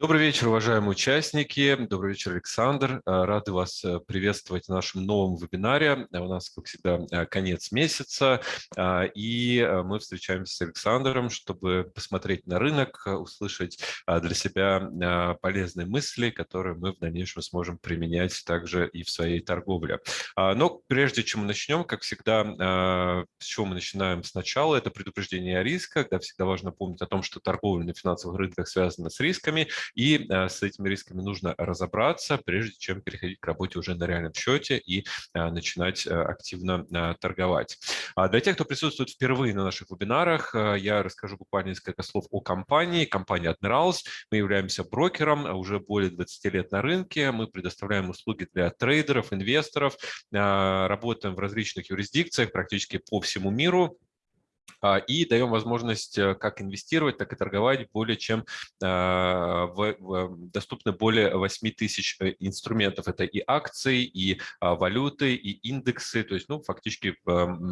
Добрый вечер, уважаемые участники. Добрый вечер, Александр. Э, рады вас э, приветствовать в нашем новом вебинаре. У нас, как всегда, э, конец месяца, и мы встречаемся с Александром, чтобы посмотреть на рынок, услышать для себя полезные мысли, которые мы в дальнейшем сможем применять также и в своей торговле. Но прежде чем мы начнем, как всегда, с чего мы начинаем сначала, это предупреждение о рисках. Да, всегда важно помнить о том, что торговля на финансовых рынках связана с рисками, и э, с этими рисками нужно разобраться, прежде чем переходить к работе уже на реальном счете и э, начинать э, активно торговать. А для тех, кто присутствует впервые на наших вебинарах, я расскажу буквально несколько слов о компании. Компания Admirals. Мы являемся брокером уже более 20 лет на рынке. Мы предоставляем услуги для трейдеров, инвесторов, работаем в различных юрисдикциях практически по всему миру. А, и даем возможность э, как инвестировать, так и торговать более чем а, доступно более 8 тысяч э, инструментов. Это и акции, и а, валюты, и индексы, то есть ну, фактически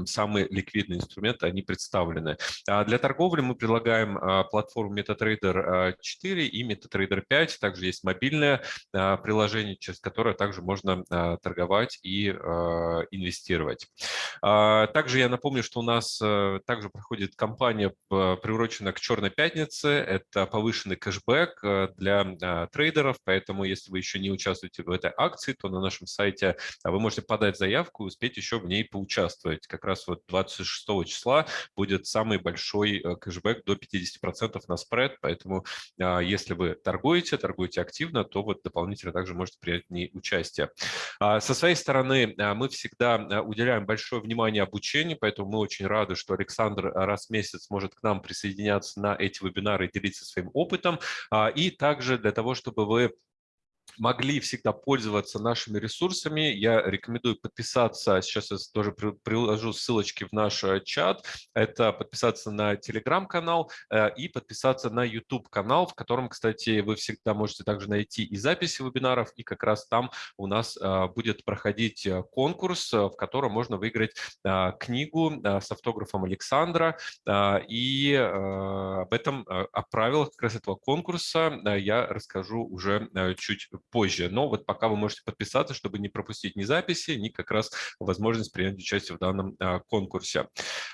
самые ликвидные инструменты, они представлены. Для торговли мы предлагаем платформу MetaTrader 4 и MetaTrader 5, также есть мобильное приложение, через которое также можно торговать и инвестировать. Также я напомню, что у нас э, также проходит кампания, приуроченная к Черной пятнице. Это повышенный кэшбэк э, для а, трейдеров, поэтому если вы еще не участвуете в этой акции, то на нашем сайте а, вы можете подать заявку и успеть еще в ней поучаствовать. Как раз вот 26 числа будет самый большой э, кэшбэк до 50% на спред, поэтому а, если вы торгуете, торгуете активно, то вот дополнительно также можете принять в ней участие. Со своей стороны мы всегда уделяем большое внимание обучению, поэтому мы очень рады, что Александр раз в месяц может к нам присоединяться на эти вебинары и делиться своим опытом. А, и также для того, чтобы вы могли всегда пользоваться нашими ресурсами, я рекомендую подписаться, сейчас я тоже приложу ссылочки в наш э, чат, это подписаться на телеграм-канал э, и подписаться на YouTube-канал, в котором, кстати, вы всегда можете также найти и записи вебинаров, и как раз там у нас э, будет проходить конкурс, в котором можно выиграть книгу с автографом Александра, и об этом, о правилах как раз этого конкурса я расскажу уже чуть позже. Но вот пока вы можете подписаться, чтобы не пропустить ни записи, ни как раз возможность принять участие в данном а, конкурсе.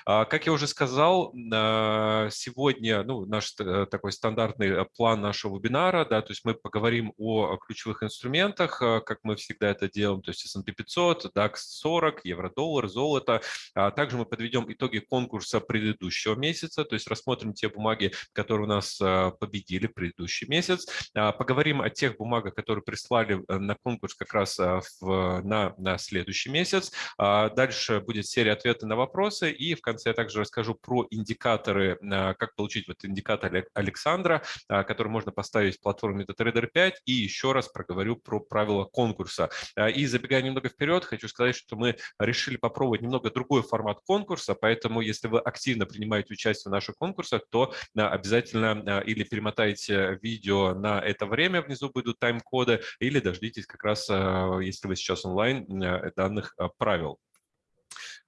А, как я уже сказал, а, сегодня ну, наш э, такой стандартный э, план нашего вебинара, да, то есть мы поговорим о ключевых инструментах, как мы всегда это делаем, то есть S&P 500, DAX 40, евро-доллар, золото. Также мы подведем итоги конкурса предыдущего месяца, то есть рассмотрим те бумаги, которые у нас победили в предыдущий месяц. Поговорим о тех бумагах, которые которые прислали э, на конкурс как раз э, в, на, на следующий месяц. А дальше будет серия ответов на вопросы, и в конце я также расскажу про индикаторы, э, как получить вот индикатор Александра, который можно поставить в платформе MetaTrader 5, и еще раз проговорю про правила конкурса. И забегая немного вперед, хочу сказать, что мы решили попробовать немного другой формат конкурса, поэтому если вы активно принимаете участие в наших конкурсах, то обязательно или перемотайте видео на это время, внизу будут тайм-коды, или дождитесь как раз, а, если вы сейчас онлайн, э, данных а, правил.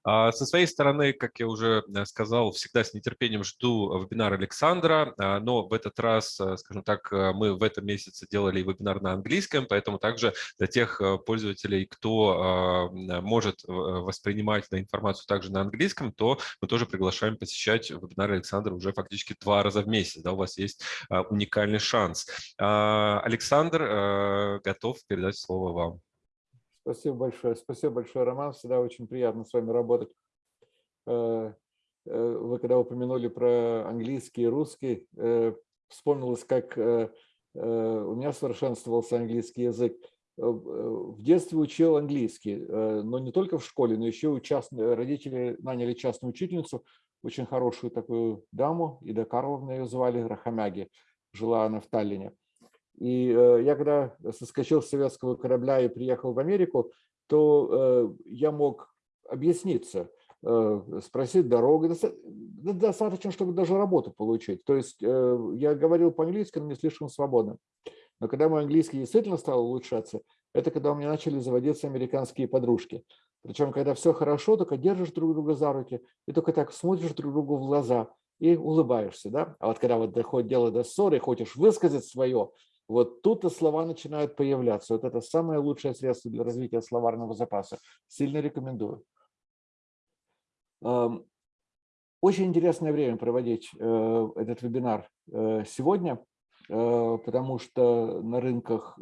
А, со своей стороны, как я уже э, сказал, всегда с нетерпением жду вебинар Александра, но в этот раз, э, скажем так, мы в этом месяце делали вебинар на английском, поэтому также для тех пользователей, кто может воспринимать информацию также на английском, то мы тоже приглашаем посещать вебинар Александра уже фактически два раза в месяц. Да, у вас есть уникальный шанс. Александр готов передать слово вам. Спасибо большое. Спасибо большое, Роман. Всегда очень приятно с вами работать. Э, э, вы когда упомянули про английский и русский, э, вспомнилось, как у меня совершенствовался английский язык. В детстве учил английский, но не только в школе, но еще у частной, родители наняли частную учительницу, очень хорошую такую даму, Ида Карловна ее звали, Рахамяги, жила она в Таллине. И э, я когда соскочил с советского корабля и приехал в Америку, то э, я мог объясниться, э, спросить дорогу. Достаточно, чтобы даже работу получить. То есть я говорил по-английски, но не слишком свободно. Но когда мой английский действительно стал улучшаться, это когда у меня начали заводиться американские подружки. Причем, когда все хорошо, только держишь друг друга за руки и только так смотришь друг другу в глаза и улыбаешься. Да? А вот когда вот доходит дело до ссоры, хочешь высказать свое, Вот тут-то слова начинают появляться. Вот это самое лучшее средство для развития словарного запаса. Сильно рекомендую. Очень интересное время проводить э, этот вебинар э, сегодня, э, потому что на рынках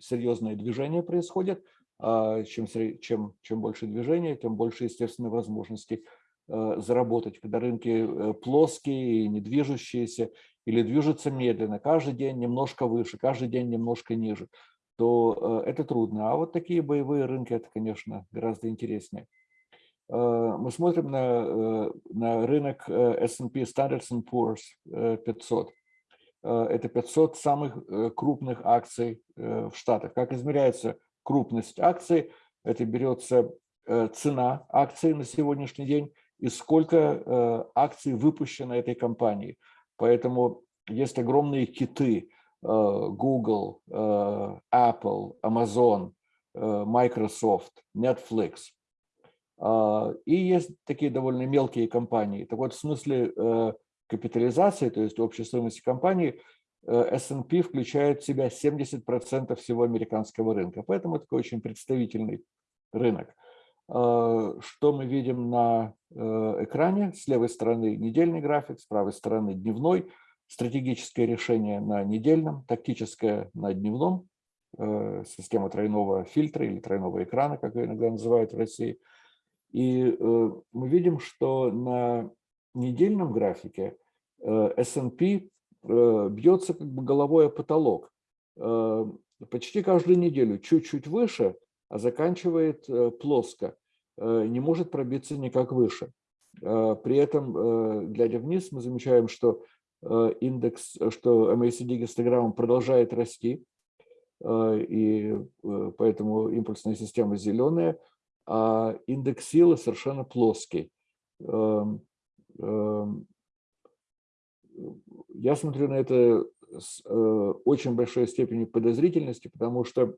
серьезные движения происходят. А чем, чем, чем больше движения, тем больше, естественно, возможностей заработать. Когда рынки плоские и не движущиеся, или движутся медленно, каждый день немножко выше, каждый день немножко ниже, то это трудно. А вот такие боевые рынки, это, конечно, гораздо интереснее. Э, мы смотрим на, э, на рынок э, S&P Standard Poor's 500. Это 500 самых крупных акций в Штатах. Как измеряется крупность акций? Это берется цена акций на сегодняшний день и сколько акций выпущено этой компанией. Поэтому есть огромные киты Google, Apple, Amazon, Microsoft, Netflix – а, и есть такие довольно мелкие компании. Так вот, в смысле э, капитализации, то есть общей стоимости компании, э, S&P включает в себя 70% всего американского рынка. Поэтому такой очень представительный рынок. А, что мы видим на э, экране? С левой стороны недельный график, с правой стороны дневной. Стратегическое решение на недельном, тактическое на дневном. Система тройного фильтра или тройного экрана, как ее иногда называют в России – и э, мы видим, что на недельном графике э, S&P э, бьется как бы головой о потолок. Почти каждую неделю чуть-чуть выше, а заканчивает плоско, не может пробиться никак выше. При этом, глядя вниз, мы замечаем, что индекс, что MACD гистограмма продолжает расти, и поэтому импульсная система зеленая – а индекс силы совершенно плоский. Эм, эм, я смотрю на это с э, очень большой степенью подозрительности, потому что э,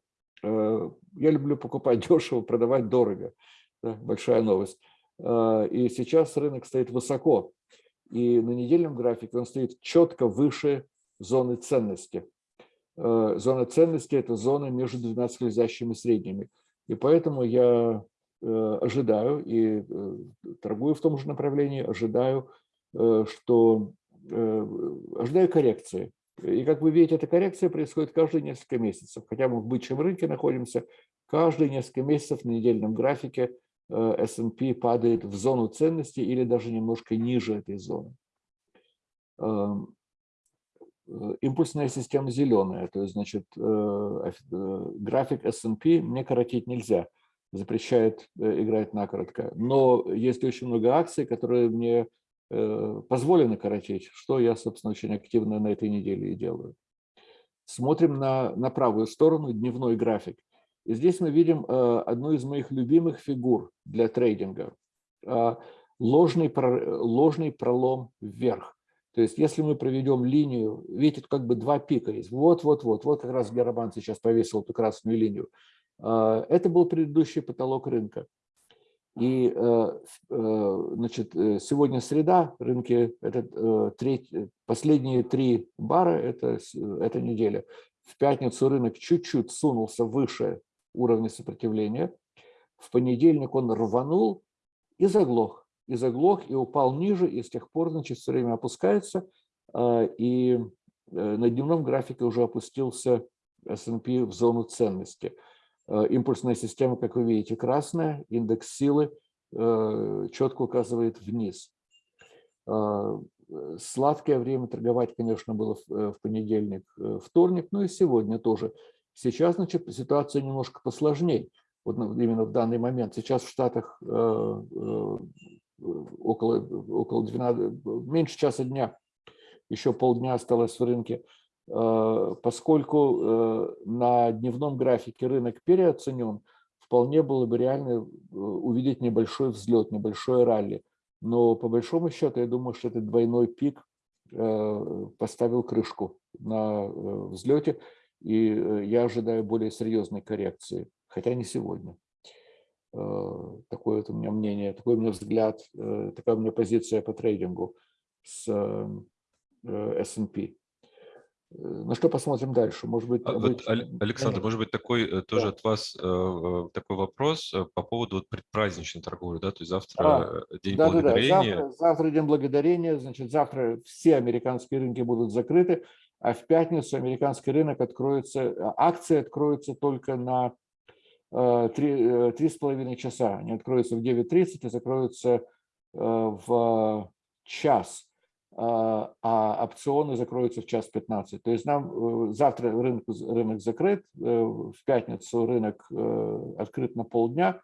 я люблю покупать дешево, продавать дорого. Большая новость. Э, и сейчас рынок стоит высоко. И на недельном графике он стоит четко выше зоны ценности. Зона ценности – это зона между двумя скользящими средними. И поэтому я Э, ожидаю и э, торгую в том же направлении, ожидаю, э, что ожидаю коррекции. И как вы видите, эта коррекция происходит каждые несколько месяцев. Хотя мы в бычьем рынке находимся, каждые несколько месяцев на недельном графике S&P падает в зону ценности или даже немножко ниже этой зоны. Эм, импульсная система зеленая, то есть, значит, график S&P мне коротить нельзя запрещает э, играть накоротко. Но есть очень много акций, которые мне э, позволено коротить, что я, собственно, очень активно на этой неделе и делаю. Смотрим на, на правую сторону, дневной график. И здесь мы видим э, одну из моих любимых фигур для трейдинга. Ложный, ложный пролом вверх. То есть если мы проведем линию, видите, как бы два пика есть. Вот-вот-вот, вот как раз Герабан сейчас повесил эту красную линию. Это был предыдущий потолок рынка. И э, э, значит, э, сегодня среда, рынки, это треть, последние три бара, это, эта неделя. В пятницу рынок чуть-чуть сунулся выше уровня сопротивления. В понедельник он рванул и заглох. И заглох, и упал ниже, и с тех пор, значит, все время опускается. И на дневном графике уже опустился S&P в зону ценности. Э, импульсная система, как вы видите, красная, индекс силы э, четко указывает вниз. Э, сладкое время торговать, конечно, было в понедельник, вторник, но и сегодня тоже. Сейчас, значит, ситуация немножко посложнее. Вот именно в данный момент. Сейчас в Штатах около, около 12, меньше часа дня, еще полдня осталось в рынке. Э, поскольку э, на дневном графике рынок переоценен, вполне было бы реально э, увидеть небольшой взлет, небольшое ралли. Но по большому счету, я думаю, что этот двойной пик поставил крышку на взлете, и я ожидаю более серьезной коррекции, хотя не сегодня. Такое вот у меня мнение, такой у меня взгляд, такая у меня позиция по трейдингу с S&P. На что посмотрим дальше? Может быть, а вот, Александр, может быть, такой тоже да. от вас такой вопрос по поводу предпраздничной торговли, да, то есть завтра а, День да, Благодарения. Да, да. Завтра, завтра День Благодарения, значит, завтра все американские рынки будут закрыты, а в пятницу американский рынок откроется, акции откроются только на три с половиной часа. Они откроются в 9.30 и закроются в час. А, а опционы закроются в час 15. То есть нам э, завтра рынок, рынок закрыт, э, в пятницу рынок э, открыт на полдня.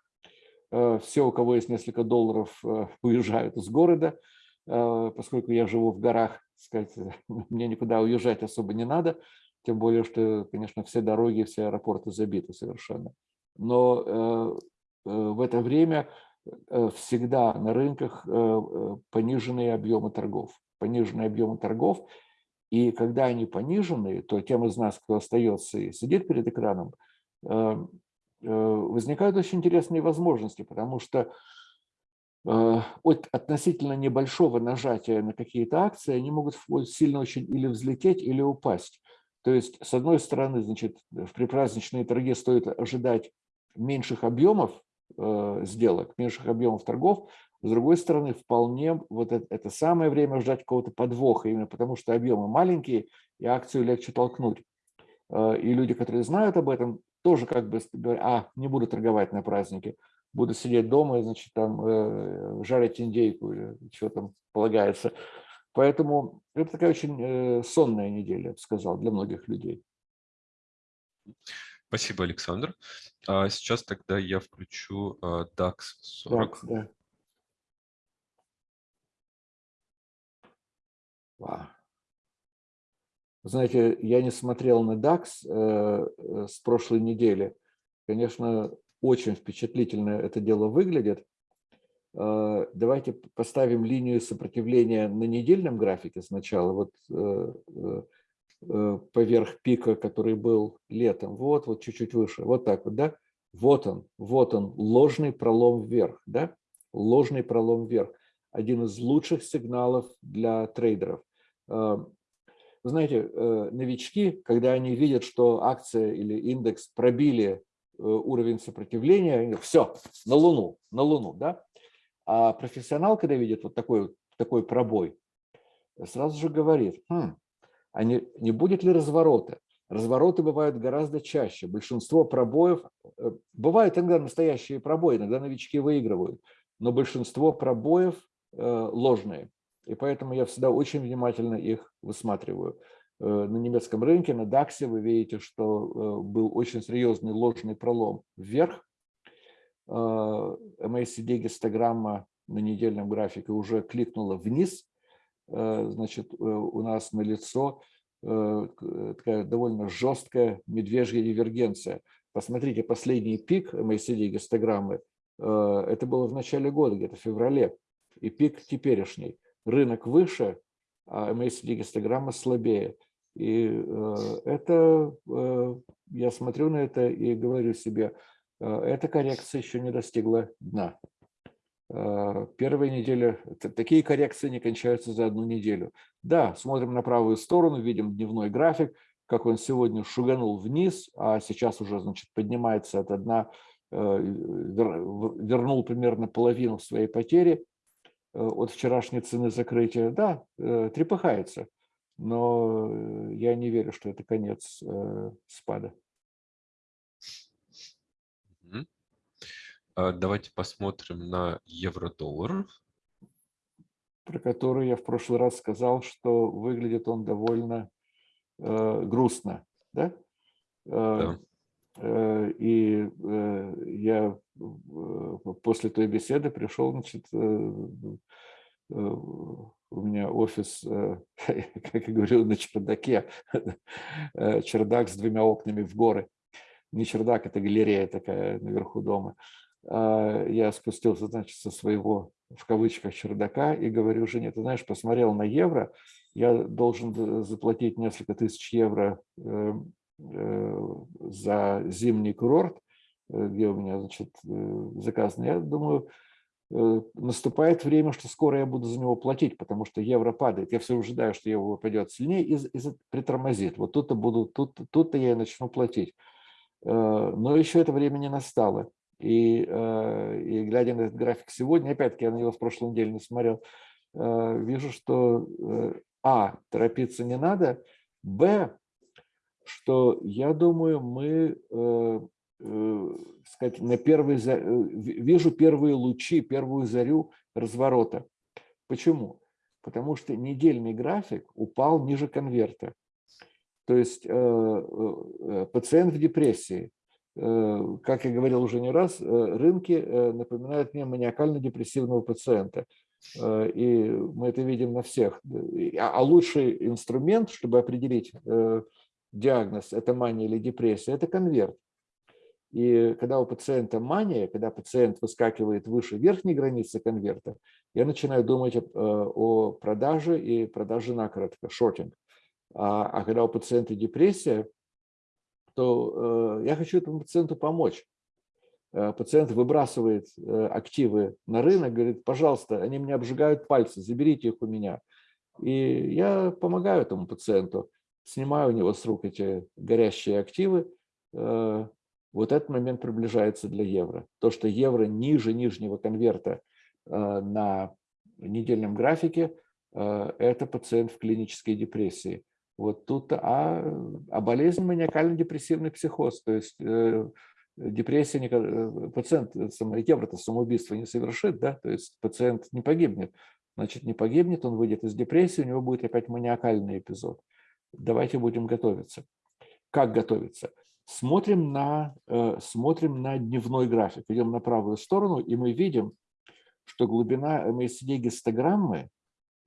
Все, у кого есть несколько долларов, уезжают из города, поскольку я живу в горах, сказать, мне никуда уезжать особо не надо, тем более, что, конечно, все дороги, все аэропорты забиты совершенно. Но в это время всегда на рынках пониженные объемы торгов пониженные объемы торгов, и когда они понижены, то тем из нас, кто остается и сидит перед экраном, э, э, возникают очень интересные возможности, потому что э, от относительно небольшого нажатия на какие-то акции они могут сильно очень или взлететь, или упасть. То есть, с одной стороны, значит, в припраздничные торги стоит ожидать меньших объемов сделок, меньших объемов торгов, с другой стороны, вполне вот это, это самое время ждать какого-то подвоха, именно потому что объемы маленькие, и акцию легче толкнуть. Э, и люди, которые знают об этом, тоже как бы говорят, а, не буду торговать на празднике, буду сидеть дома и, значит, там э, жарить индейку или что там полагается. Поэтому это такая очень э, сонная неделя, я бы сказал, для многих людей. Спасибо, Александр. А сейчас тогда я включу DAX 40. DAX, да. Знаете, я не смотрел на DAX э, э, с прошлой недели. Конечно, очень впечатлительно это дело выглядит. Э, давайте поставим линию сопротивления на недельном графике сначала. Вот поверх пика, который был летом. Вот, вот чуть-чуть выше. Вот так вот, да? Вот он, вот он, ложный пролом вверх, да? Ложный пролом вверх. Один из лучших сигналов для трейдеров. Вы знаете, э, новички, когда они видят, что акция или индекс пробили э, уровень сопротивления, они говорят, все, на Луну, на Луну, да? А профессионал, когда видит вот такой, такой пробой, сразу же говорит, хм, а не, не будет ли разворота? Развороты бывают гораздо чаще. Большинство пробоев, э, бывают иногда настоящие пробои, иногда новички выигрывают, но большинство пробоев ложные. И поэтому я всегда очень внимательно их высматриваю. Э, на немецком рынке, на DAX вы видите, что э, был очень серьезный ложный пролом вверх. Э, MACD гистограмма на недельном графике уже кликнула вниз. Значит, у нас на лицо такая довольно жесткая медвежья дивергенция. Посмотрите, последний пик MACD гистограммы, это было в начале года, где-то в феврале, и пик теперешний рынок выше, а MACD гистограмма слабее. И э, это, э, я смотрю на это и говорю себе, э, эта коррекция еще не достигла дна. Первая неделя, такие коррекции не кончаются за одну неделю. Да, смотрим на правую сторону, видим дневной график, как он сегодня шуганул вниз, а сейчас уже, значит, поднимается от дна, вернул примерно половину своей потери. Э, от вчерашней цены закрытия, да, э, трепыхается, но э, я не верю, что это конец спада. А давайте посмотрим на евро-доллар. Про который я в прошлый раз сказал, что выглядит он довольно э, грустно. Да? да. Э, и э, я после той беседы пришел, значит, э, у меня офис, как я говорил, на чердаке, чердак с двумя окнами в горы. Не чердак, это галерея такая наверху дома. А я спустился, значит, со своего, в кавычках, чердака и говорю жене, ты знаешь, посмотрел на евро, я должен заплатить несколько тысяч евро эм, за зимний курорт, Э, где у меня значит, э, заказано. Я думаю, наступает время, что скоро я буду за него платить, потому что евро падает. Я все ожидаю, что евро пойдет сильнее и, и притормозит. Вот тут-то буду, тут, тут-то я и начну платить. Но еще это время не настало. И, и глядя на этот график сегодня, опять-таки я на него в прошлой неделе не смотрел, вижу, что а, торопиться не надо, б, что я думаю, мы Э, сказать, на первый, э, вижу первые лучи, первую зарю разворота. Почему? Потому что недельный график упал ниже конверта. То есть э, пациент в депрессии. Как я говорил уже не раз, рынки напоминают мне маниакально-депрессивного пациента. И мы это видим на всех. А, а лучший инструмент, чтобы определить диагноз, это мания или депрессия, это конверт. И когда у пациента мания, когда пациент выскакивает выше верхней границы конверта, я начинаю думать о продаже и продаже накоротко, шортинг. А, а когда у пациента депрессия, то э, я хочу этому пациенту помочь. Э, пациент выбрасывает э, активы на рынок, говорит, пожалуйста, они мне обжигают пальцы, заберите их у меня. И я помогаю этому пациенту, снимаю у него с рук эти горящие активы, вот этот момент приближается для евро. То, что евро ниже нижнего конверта э, на недельном графике, э, это пациент в клинической депрессии. Вот тут, а, а болезнь маниакально-депрессивный психоз, то есть э, депрессия, пациент, евро-то самоубийство не совершит, да, то есть пациент не погибнет. Значит, не погибнет, он выйдет из депрессии, у него будет опять маниакальный эпизод. Давайте будем готовиться. Как готовиться? Смотрим на, э, смотрим на дневной график, идем на правую сторону, и мы видим, что глубина МСД-гистограммы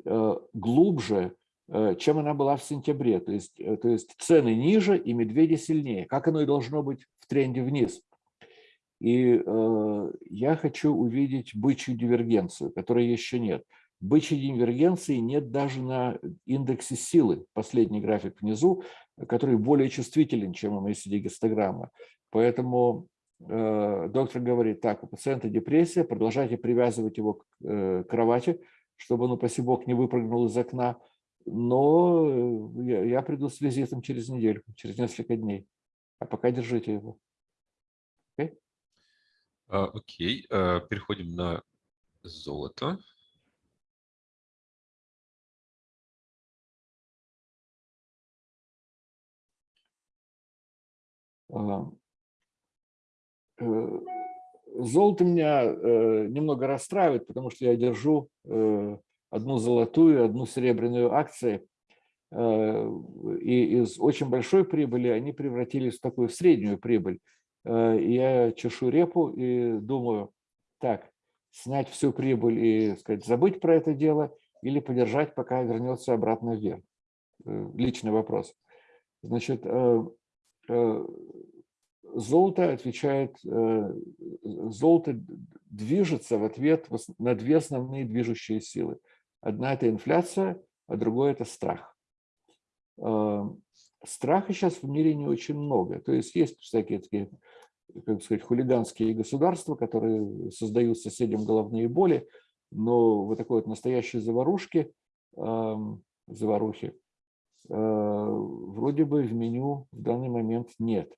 э, глубже, э, чем она была в сентябре. То есть, то есть цены ниже и медведи сильнее, как оно и должно быть в тренде вниз. И я хочу увидеть бычью дивергенцию, которой еще нет. Бычьей дивергенции нет даже на индексе силы, последний график внизу, который более чувствителен, чем МСД-гистограмма. Поэтому э, доктор говорит, так, у пациента депрессия, продолжайте привязывать его к э, кровати, чтобы он, упаси бог, не выпрыгнул из окна, но э, я, я приду с визитом через неделю, через несколько дней. А пока держите его. Окей, okay? uh, okay. uh, переходим на золото. Золото меня э, немного расстраивает, потому что я держу э, одну золотую, одну серебряную акции, и из очень большой прибыли они превратились в такую среднюю прибыль. Я чешу репу и думаю, так, снять всю прибыль и сказать, забыть про это дело или подержать, пока вернется обратно вверх. Личный вопрос. Значит, Э, золото отвечает, э, золото движется в ответ на две основные движущие силы. Одна – это инфляция, а другое – это страх. Э, страха сейчас в мире не очень много. То есть есть всякие такие, как сказать, хулиганские государства, которые создают соседям головные боли, но вот такой вот настоящей заварушки, эм, заварухи Э, вроде бы в меню в данный момент нет.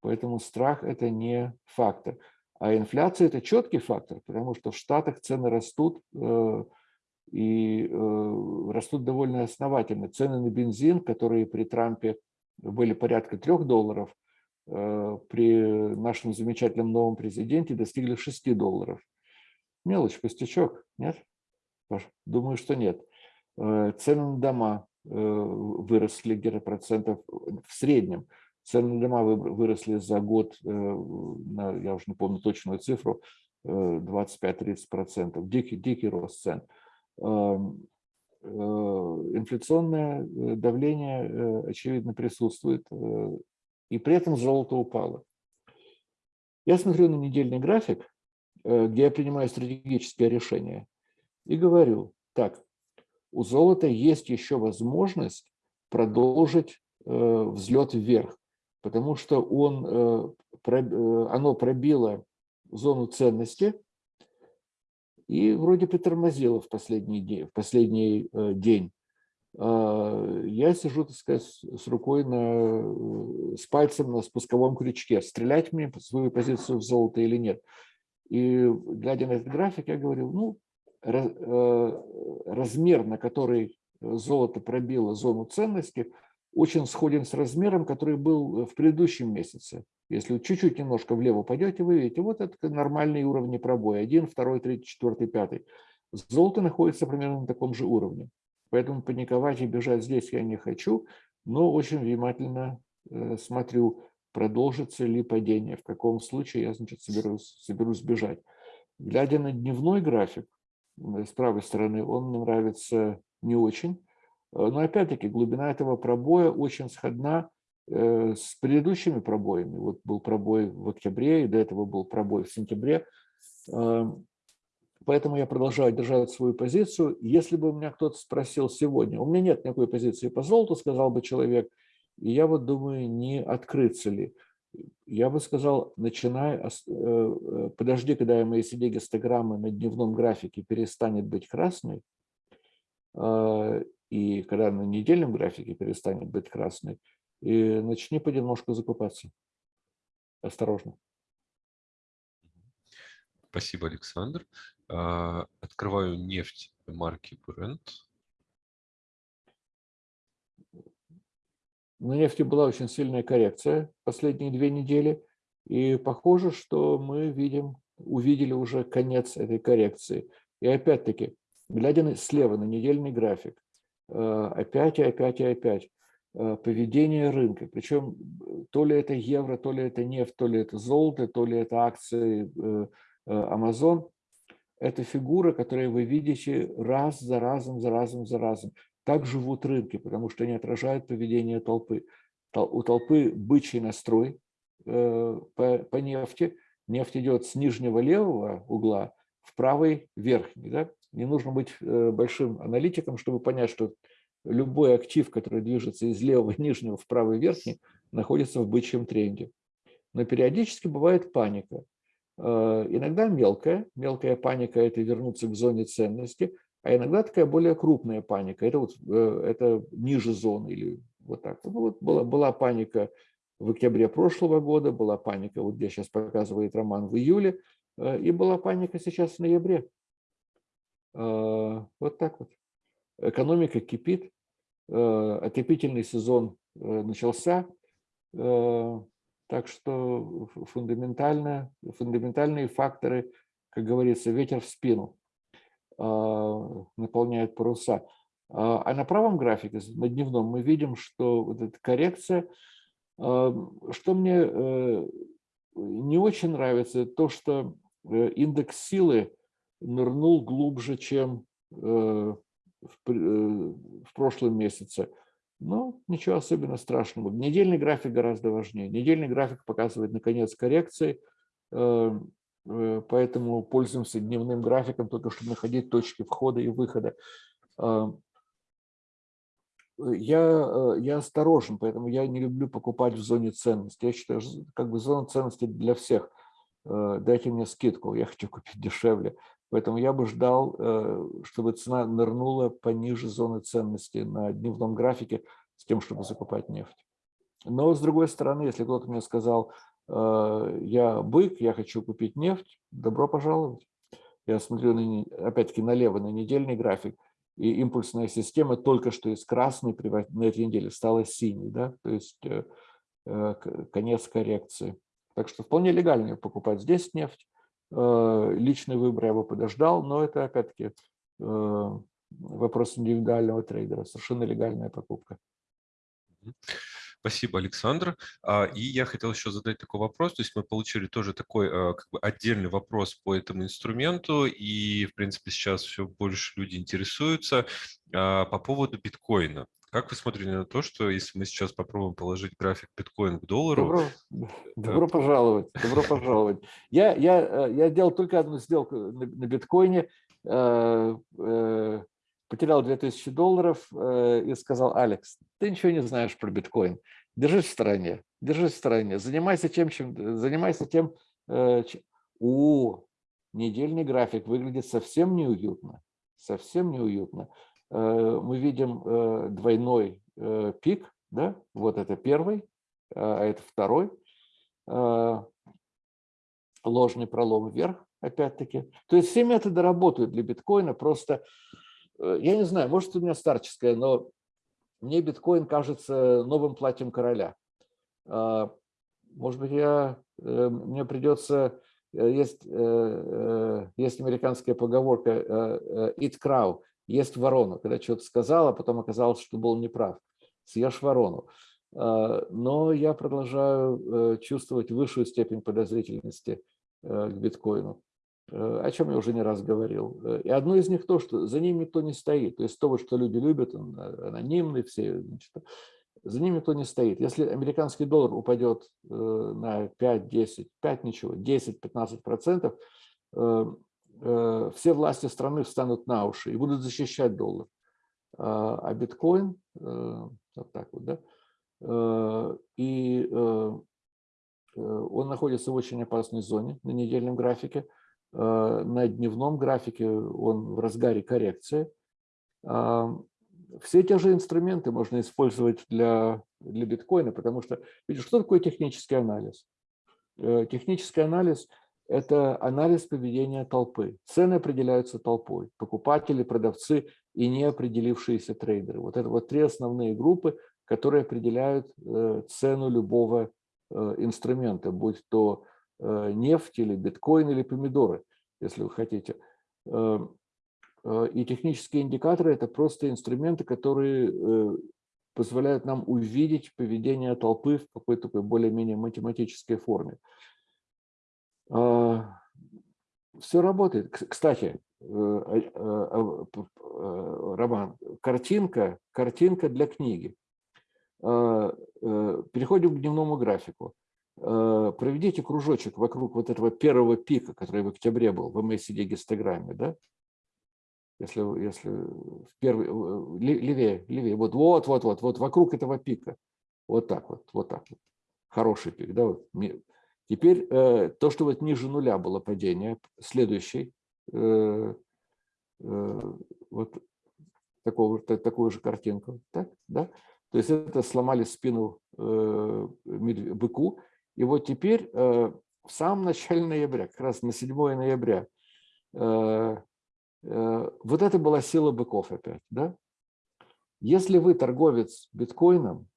Поэтому страх – это не фактор. А инфляция – это четкий фактор, потому что в Штатах цены растут, э, и э, растут довольно основательно. Цены на бензин, которые при Трампе были порядка 3 долларов, при нашем замечательном новом президенте достигли 6 долларов. Мелочь, пустячок, нет? Думаю, что нет. Цены на дома Э, выросли где-то процентов в среднем. Цены на дома выросли за год, э, я уже не помню точную цифру, 25-30 э, процентов. Дикий, дикий рост цен. Эм, инфляционное давление, очевидно, присутствует, и при этом золото упало. Я смотрю на недельный график, где я принимаю стратегические решения, и говорю, так, у золота есть еще возможность продолжить э, взлет вверх, потому что он, э, э, оно пробило зону ценности, и вроде притормозила в последний день. В последний день. Я сижу, так сказать, с рукой, на, с пальцем на спусковом крючке. Стрелять мне свою позицию в золото или нет? И глядя на этот график, я говорил, ну, размер, на который золото пробило зону ценности, очень сходен с размером, который был в предыдущем месяце. Если чуть-чуть немножко влево пойдете, вы видите, вот это нормальные уровни пробоя. Один, второй, третий, четвертый, пятый. Золото находится примерно на таком же уровне. Поэтому паниковать и бежать здесь я не хочу, но очень внимательно э, смотрю, продолжится ли падение, в каком случае я значит, соберусь, соберусь бежать. Глядя на дневной график, с правой стороны, он мне нравится не очень. Э, но опять-таки глубина этого пробоя очень сходна э, с предыдущими пробоями. Вот был пробой в октябре, и до этого был пробой в сентябре. Эм, поэтому я продолжаю держать свою позицию. Если бы у меня кто-то спросил сегодня, у меня нет никакой позиции по золоту, сказал бы человек, и я вот думаю, не открыться ли. Я бы сказал, начинай, э, подожди, когда MACD гистограммы на дневном графике перестанет быть красной, и когда на недельном графике перестанет быть красной, и начни понемножку закупаться. Осторожно. Спасибо, Александр. А, открываю нефть марки Brent. На нефти была очень сильная коррекция последние две недели, и похоже, что мы видим, увидели уже конец этой коррекции. И опять-таки, глядя слева на недельный график, Э, опять и опять и опять э, поведение рынка. Причем э, то ли это евро, то ли это нефть, то ли это золото, то ли это акции Amazon. Это фигура, которую вы видите раз за разом, за разом, за разом. Так живут рынки, потому что они отражают поведение толпы. У толпы бычий настрой по, по нефти. Нефть идет с нижнего левого угла в правый верхний. Да? Не нужно быть э, большим аналитиком, чтобы понять, что любой актив, который движется из левого нижнего в правый верхний, находится в бычьем тренде. Но периодически бывает паника. Э, иногда мелкая. Мелкая паника – это вернуться к зоне ценности, а иногда такая более крупная паника. Это, вот, э, это ниже зоны или вот так. Ну, вот была, была паника в октябре прошлого года, была паника, вот где сейчас показывает Роман, в июле, и была паника сейчас в ноябре. А, вот так вот. Экономика кипит, а, отопительный сезон э, начался, так что фундаментально, фундаментальные факторы, как говорится, ветер в спину наполняют паруса. А на правом графике, на дневном, мы видим, что вот эта коррекция, что мне э, не очень нравится, то, что э, индекс силы нырнул глубже, чем э, в, прошлом месяце. Но ничего особенно страшного. Недельный график гораздо важнее. Недельный график показывает, наконец, коррекции, поэтому пользуемся дневным графиком, только чтобы находить точки входа и выхода. Я, я осторожен, поэтому я не люблю покупать в зоне ценности. Я считаю, как бы зона ценности для всех. Дайте мне скидку, я хочу купить дешевле. Поэтому я бы ждал, э, чтобы цена нырнула пониже зоны ценности на дневном графике с тем, чтобы закупать нефть. Но с другой стороны, если кто-то мне сказал, э, я бык, я хочу купить нефть, добро пожаловать. Я смотрю, опять-таки, налево на недельный график, и импульсная система только что из красной на этой неделе стала синей, да? то есть э, конец коррекции. Так что вполне легально покупать здесь нефть, Э, личный выбор я бы подождал, но это опять-таки э, вопрос индивидуального трейдера, совершенно легальная покупка. Спасибо, Александр. А, и я хотел еще задать такой вопрос. То есть мы получили тоже такой э, как бы отдельный вопрос по этому инструменту, и, в принципе, сейчас все больше люди интересуются а, по поводу биткоина. Как вы смотрите на то, что если мы сейчас попробуем положить график биткоин к доллару? Добро, добро пожаловать, добро пожаловать. Я, я, э, я делал только одну сделку на, на биткоине, э, э, потерял 2000 долларов э, и сказал, Алекс, ты ничего не знаешь про биткоин, держись в стороне, держись в стороне, занимайся тем, чем, занимайся тем, э, чем... О, недельный график выглядит совсем неуютно. Совсем неуютно. Мы видим двойной пик, да? вот это первый, а это второй ложный пролом вверх, опять-таки. То есть все методы работают для биткоина, просто, я не знаю, может у меня старческое, но мне биткоин кажется новым платьем короля. А, может быть, я, э, мне придется, э, есть, э, есть американская поговорка «eat crow», есть ворону, когда что-то сказал, а потом оказалось, что был неправ. Съешь ворону. А, но я продолжаю чувствовать высшую степень подозрительности к биткоину, о чем я уже не раз говорил. И одно из них то, что за ним никто не стоит. То есть то, что люди любят, анонимные все, значит, за ними никто не стоит. Если американский доллар упадет э, на 5, 10, 5 ничего, 10, 15 процентов, э, э, все власти страны встанут на уши и будут защищать доллар. А, а биткоин, вот так вот, да, и он находится в очень опасной зоне на недельном графике. На дневном графике он в разгаре коррекции все те же инструменты можно использовать для, для биткоина, потому что, видишь, что такое технический анализ? Э, технический анализ – это анализ поведения толпы. Цены определяются толпой, покупатели, продавцы и неопределившиеся трейдеры. Вот это вот три основные группы, которые определяют э, цену любого э, инструмента, будь то нефть или биткоин или помидоры, если вы хотите. Эм, Э, и технические индикаторы – это просто инструменты, которые э, позволяют нам увидеть поведение толпы в какой-то более-менее математической форме. А, Все работает. Кстати, э, Роман, картинка, картинка для книги. Переходим к дневному графику. Проведите кружочек вокруг вот этого первого пика, который в октябре был в MACD-гистограмме. Да? если, если первый, левее, левее, вот, вот, вот, вот, вот вокруг этого пика, вот так вот, вот так вот, хороший пик, да, вот. Теперь э, то, что вот ниже нуля было падение, следующий, э, э, вот такого, такую же картинку, так, да, то есть это сломали спину э, быку, и вот теперь э, в самом начале ноября, как раз на 7 ноября, э, Э, вот это была сила быков опять. Да? Если вы торговец биткоином,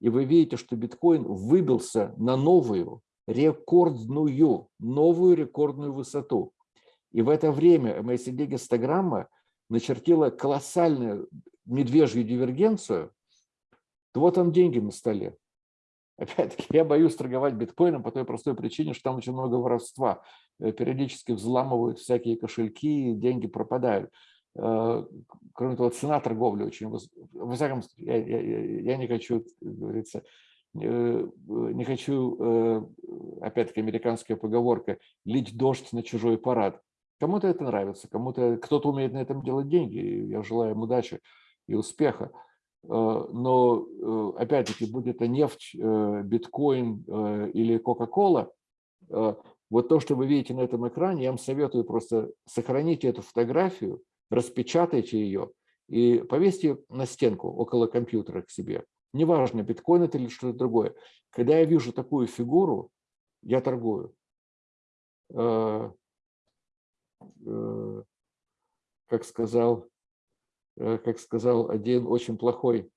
и вы видите, что биткоин выбился на новую, рекордную, новую рекордную высоту, и в это время MACD-гистограмма начертила колоссальную медвежью дивергенцию, то вот там деньги на столе. Опять-таки, я боюсь торговать биткоином по той простой причине, что там очень много воровства. Э, периодически взламывают всякие кошельки, деньги пропадают. Э, кроме того, цена торговли очень высокая. Во всяком случае, я, я, я не хочу, говорится, э, не хочу, опять-таки, американская поговорка, лить дождь на чужой парад. Кому-то это нравится, кому-то, кто-то умеет на этом делать деньги. Я желаю им удачи и успеха. Но, опять-таки, будь это нефть, биткоин или Кока-Кола, вот то, что вы видите на этом экране, я вам советую просто сохраните эту фотографию, распечатайте ее и повесьте на стенку около компьютера к себе. Неважно, биткоин это или что-то другое. Когда я вижу такую фигуру, я торгую. Э, э, как сказал, э, как сказал один очень плохой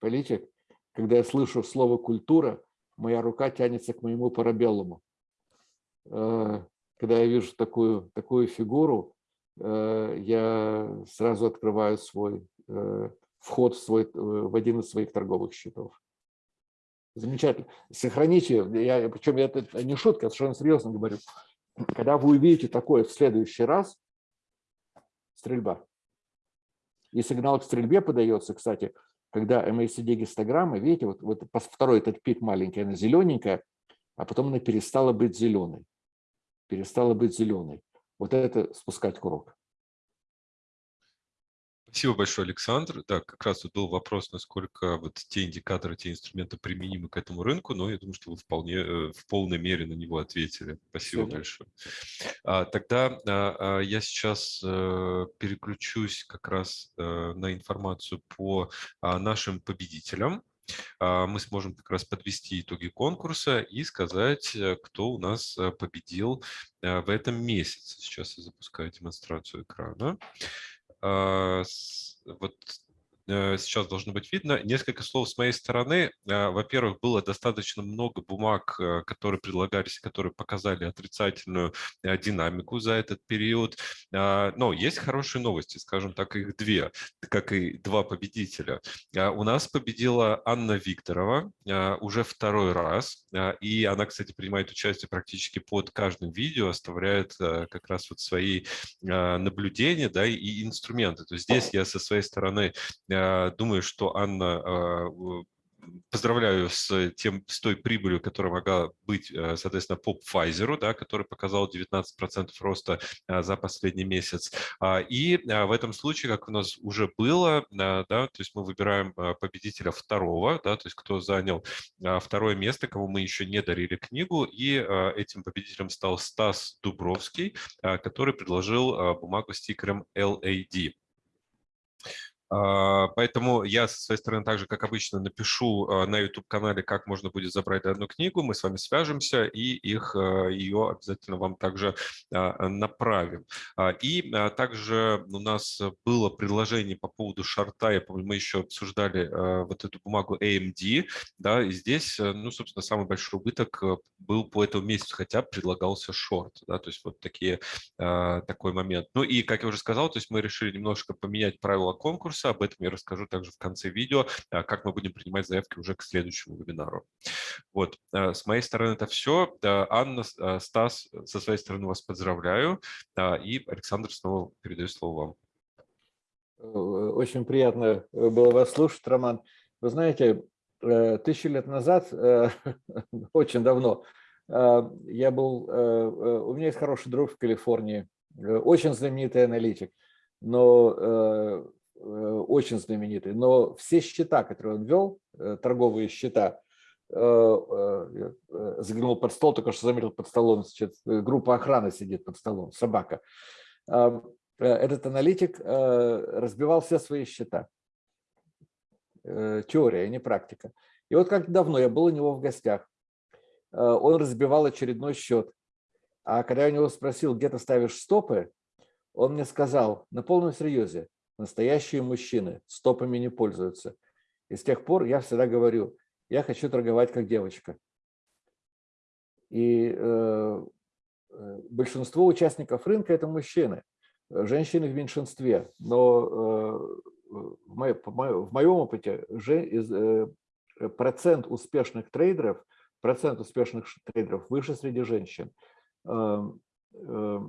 политик, когда я слышу слово «культура», моя рука тянется к моему парабеллуму. Э, когда я вижу такую, такую фигуру, э, я сразу открываю свой э, вход в, свой, в один из своих торговых счетов. Замечательно. Сохраните, я, причем я, это не шутка, совершенно серьезно говорю. Когда вы увидите такое в следующий раз, стрельба. И сигнал к стрельбе подается, кстати, когда MACD-гистограмма, видите, вот, вот второй этот пик маленький, она зелененькая, а потом она перестала быть зеленой. Перестала быть зеленой. Вот это спускать курок. Спасибо большое, Александр. Да, как раз вот был вопрос, насколько вот те индикаторы, те инструменты применимы к этому рынку, но я думаю, что вы вполне э, в полной мере на него ответили. Спасибо Все большое. А, тогда а, а, я сейчас а, переключусь как раз а, на информацию по а, нашим победителям. Мы сможем как раз подвести итоги конкурса и сказать, кто у нас победил в этом месяце. Сейчас я запускаю демонстрацию экрана. А, вот сейчас должно быть видно. Несколько слов с моей стороны. Э, во-первых, было достаточно много бумаг, э, которые предлагались, которые показали отрицательную динамику за этот период. Но есть хорошие новости, скажем так, их две, как и два победителя. У нас победила Анна Викторова уже второй раз, и она, кстати, принимает участие практически под каждым видео, оставляет как раз вот свои наблюдения да, и инструменты. То есть здесь я со своей стороны Думаю, что Анна а, поздравляю с, тем, с той прибылью, которая могла быть, э, соответственно, по Pfizer, да, который показал 19% роста за последний месяц. А, и в этом случае, как у нас уже было, да, то есть мы выбираем победителя второго, да, то есть кто занял второе место, кому мы еще не дарили книгу, и этим победителем стал Стас Дубровский, который предложил бумагу с стикером LAD. А, поэтому я со своей стороны также, как обычно, напишу а, на YouTube-канале, как можно будет забрать одну книгу, мы с вами свяжемся и их, а, ее обязательно вам также направим. И также у нас было предложение по поводу шарта, я помню, мы еще обсуждали вот эту бумагу AMD, да, и здесь, ну, собственно, самый большой убыток был по этому месяцу, хотя предлагался шорт, да, то есть вот такие, такой момент. Ну и, как я уже сказал, то есть мы решили немножко поменять правила конкурса, конкурса. Об этом я расскажу также в конце видео, а, как мы будем принимать заявки уже к следующему вебинару. Вот, а, с моей стороны это все. Анна, а, Стас, со своей стороны вас поздравляю. И, Александр, снова передаю слово вам. Э, очень приятно э, было вас слушать, Роман. Вы знаете, э, тысячу лет назад, очень давно, я был, у меня есть хороший друг в Калифорнии, очень знаменитый аналитик, но Э, очень знаменитый, но все счета, которые он вел, э, торговые счета, э, заглянул под стол, только что заметил под столом, значит, группа охраны сидит под столом, собака. Этот аналитик разбивал все свои счета. Теория, а не практика. И вот как давно я был у него в гостях, он разбивал очередной счет. А когда я у него спросил, где ты ставишь стопы, он мне сказал на полном серьезе, Настоящие мужчины стопами не пользуются. И с тех пор я всегда говорю, я хочу торговать как девочка. И э, э большинство участников рынка – это мужчины. Женщины в меньшинстве. Но э, в, моем, в моем опыте же, э, процент успешных трейдеров, процент успешных трейдеров выше среди женщин. Э, э,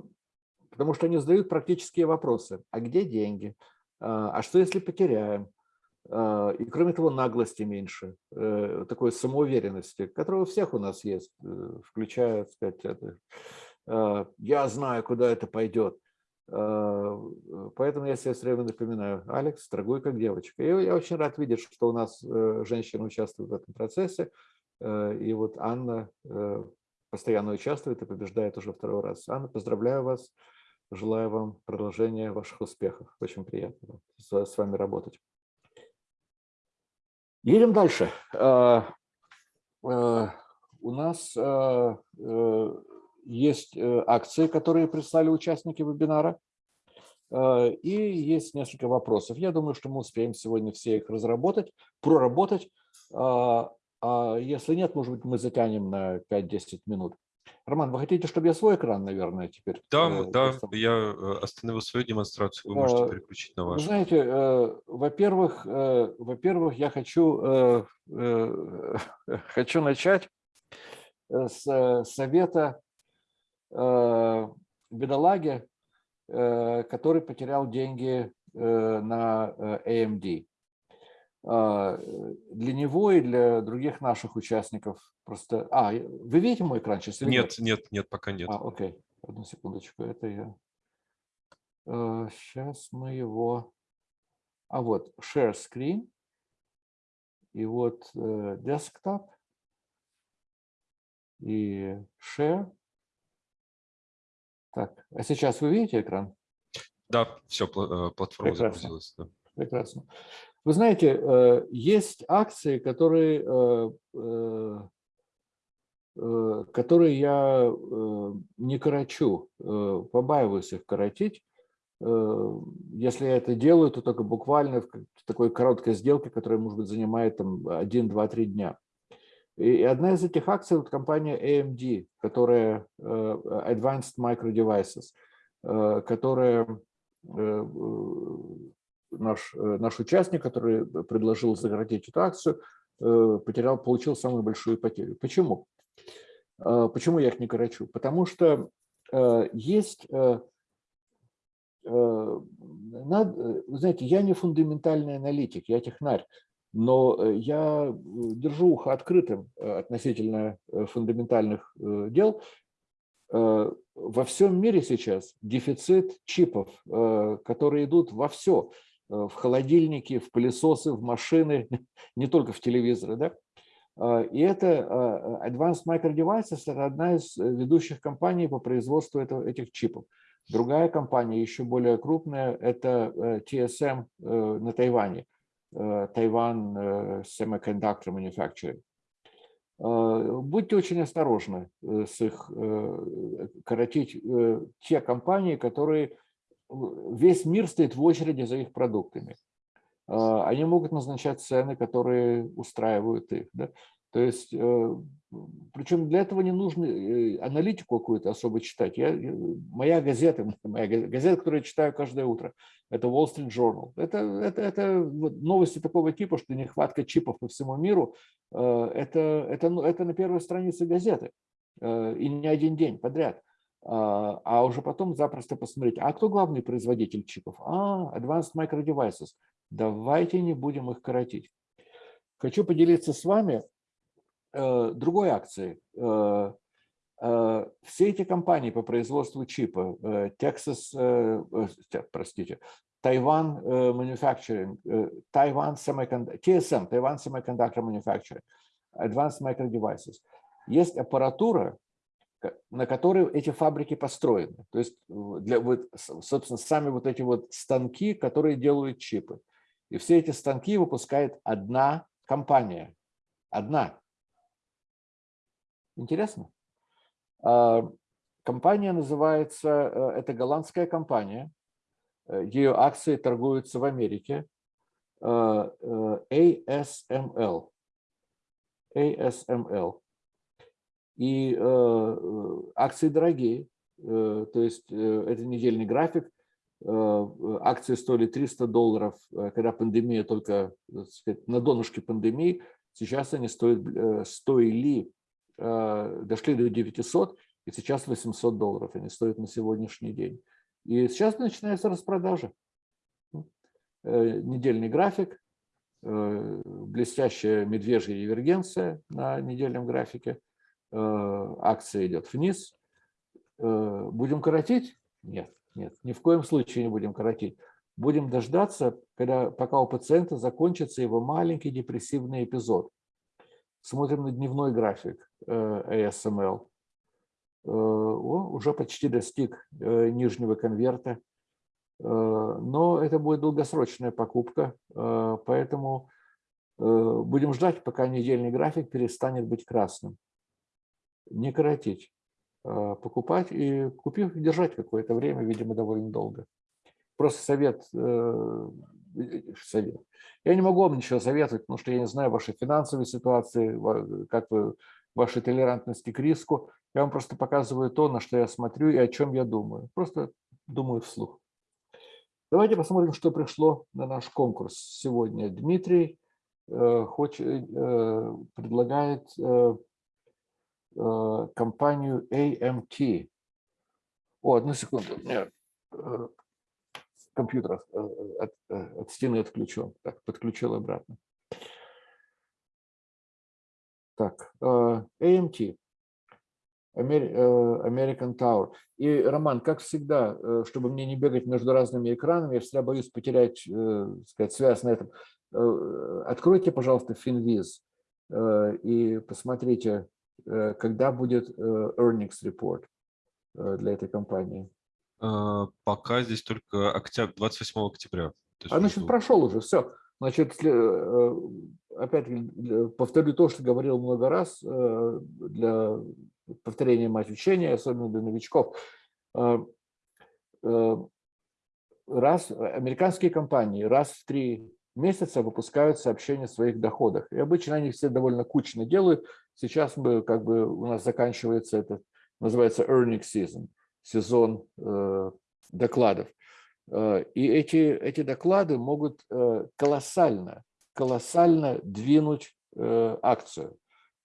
потому что они задают практические вопросы. А где деньги? А, а что если потеряем? А, и кроме того, наглости меньше, э, такой самоуверенности, которая у всех у нас есть, э, включая, сказать, это, а, я знаю, куда это пойдет. Поэтому я себе все время напоминаю, Алекс, торгуй как девочка. И я очень рад видеть, что у нас э, женщины участвуют в этом процессе. И вот Анна постоянно участвует и побеждает уже второй раз. Анна, поздравляю вас Желаю вам продолжения ваших успехов. Очень приятно с вами работать. Едем дальше. А, а, у нас а, э, есть э, акции, которые прислали участники вебинара. И есть несколько вопросов. Я думаю, что мы успеем сегодня все их разработать, проработать. А если нет, может быть, мы затянем на 5-10 минут. Роман, вы хотите, чтобы я свой экран, наверное, теперь? Да, э, да, я э, остановил свою демонстрацию, вы можете э, переключить на вашу. Знаете, э, во-первых, э, во-первых, я хочу, э, э, хочу начать с совета э, бедолаги, э, который потерял деньги э, на AMD. А, для него и для других наших участников просто... А, вы видите мой экран сейчас? Нет, нет, нет, пока нет. А, окей, одну секундочку, это я... Сейчас а, мы его... А вот Share Screen и вот э, Desktop и Share. Так, а сейчас вы видите экран? Да, все, платформа Прекрасно. загрузилась. Да. Прекрасно. Вы знаете, э, есть акции, которые, э, э, которые я не корочу, побаиваюсь их коротить. Если я это делаю, то только буквально в такой короткой сделке, которая, может быть, занимает там 1, 2, 3 дня. И одна из этих акций – вот компания AMD, которая Advanced Micro Devices, которая наш, э, наш участник, который предложил сократить эту акцию, э, потерял, получил самую большую потерю. Почему? Э, почему я их не корочу? Потому что есть, вы знаете, я не фундаментальный аналитик, я технарь, но я держу ухо открытым относительно фундаментальных дел. Во всем мире сейчас дефицит чипов, которые идут во все. Э, в холодильники, в пылесосы, в машины, не только в телевизоры. Да? А, и это а, Advanced Micro Devices – это одна из э, ведущих компаний по производству этого, этих чипов. Другая компания, еще более крупная, это э, TSM на Тайване, Taiwan Semiconductor Manufacturing. Будьте очень осторожны с их коротить те компании, которые весь мир стоит в очереди за их продуктами. А, они могут назначать цены, которые устраивают их. Да? То есть, э, причем для этого не нужно э, аналитику какую-то особо читать. Я, моя газета, моя газета, которую я читаю каждое утро, это Wall Street Journal. Это, это, это новости такого типа, что нехватка чипов по всему миру, э, это, это, ну, это на первой странице газеты. И не один день подряд. А, а уже потом запросто посмотреть, а кто главный производитель чипов? А, Advanced Micro Devices. Давайте не будем их коротить. Хочу поделиться с вами э, другой акцией. Э, э, все эти компании по производству чипа, Texas, простите, Taiwan Manufacturing, Taiwan Semiconductor, TSM, Taiwan Semiconductor Manufacturing, Advanced Micro Devices. Есть аппаратура, на которые эти фабрики построены. То есть, для, вот, собственно, сами вот эти вот станки, которые делают чипы. И все эти станки выпускает одна компания. Одна. Интересно? А, компания называется, э, это голландская компания, э, ее акции торгуются в Америке, э, ASML. ASML. И э, акции дорогие, э, то есть э, это недельный график. Акции стоили 300 долларов, когда пандемия только сказать, на донышке пандемии. Сейчас они стоят, стоили, дошли до 900, и сейчас 800 долларов они стоят на сегодняшний день. И сейчас начинается распродажа. Недельный график, блестящая медвежья дивергенция на недельном графике – Э, акция идет вниз. Э, будем коротить? Нет, нет, ни в коем случае не будем коротить. Будем дождаться, когда, пока у пациента закончится его маленький депрессивный эпизод. Смотрим на дневной график э, ASML. О, уже почти достиг нижнего конверта. Но это будет долгосрочная покупка, поэтому будем ждать, пока недельный график перестанет быть красным не коротить, а покупать и купив, держать какое-то время, видимо, довольно долго. Просто совет, э, совет. Я не могу вам ничего советовать, потому что я не знаю вашей финансовой ситуации, как вы, вашей толерантности к риску. Я вам просто показываю то, на что я смотрю и о чем я думаю. Просто думаю вслух. Давайте посмотрим, что пришло на наш конкурс сегодня. Дмитрий э, хочет, э, предлагает Э, компанию AMT. О, одну секунду. Нет. Э, компьютер э, от, от стены отключен. Так, подключил обратно. Так, AMT. American Tower. И, Роман, как всегда, чтобы мне не бегать между разными экранами, я всегда боюсь потерять, сказать, связь на этом. Откройте, пожалуйста, Finviz и посмотрите, когда будет э, earnings report э, для этой компании. Пока здесь только октябрь, 28 октября. А значит, прошел уже, все. Значит, э, опять повторю то, что говорил много раз, э, для повторения мать учения, особенно для новичков. Э, э, Раз, американские компании раз в три месяца выпускают сообщения о своих доходах. И обычно они все довольно кучно делают. Сейчас мы, как бы, у нас заканчивается это, называется earning season, сезон э, докладов. Э, И эти, эти доклады могут э, колоссально, колоссально двинуть э, акцию.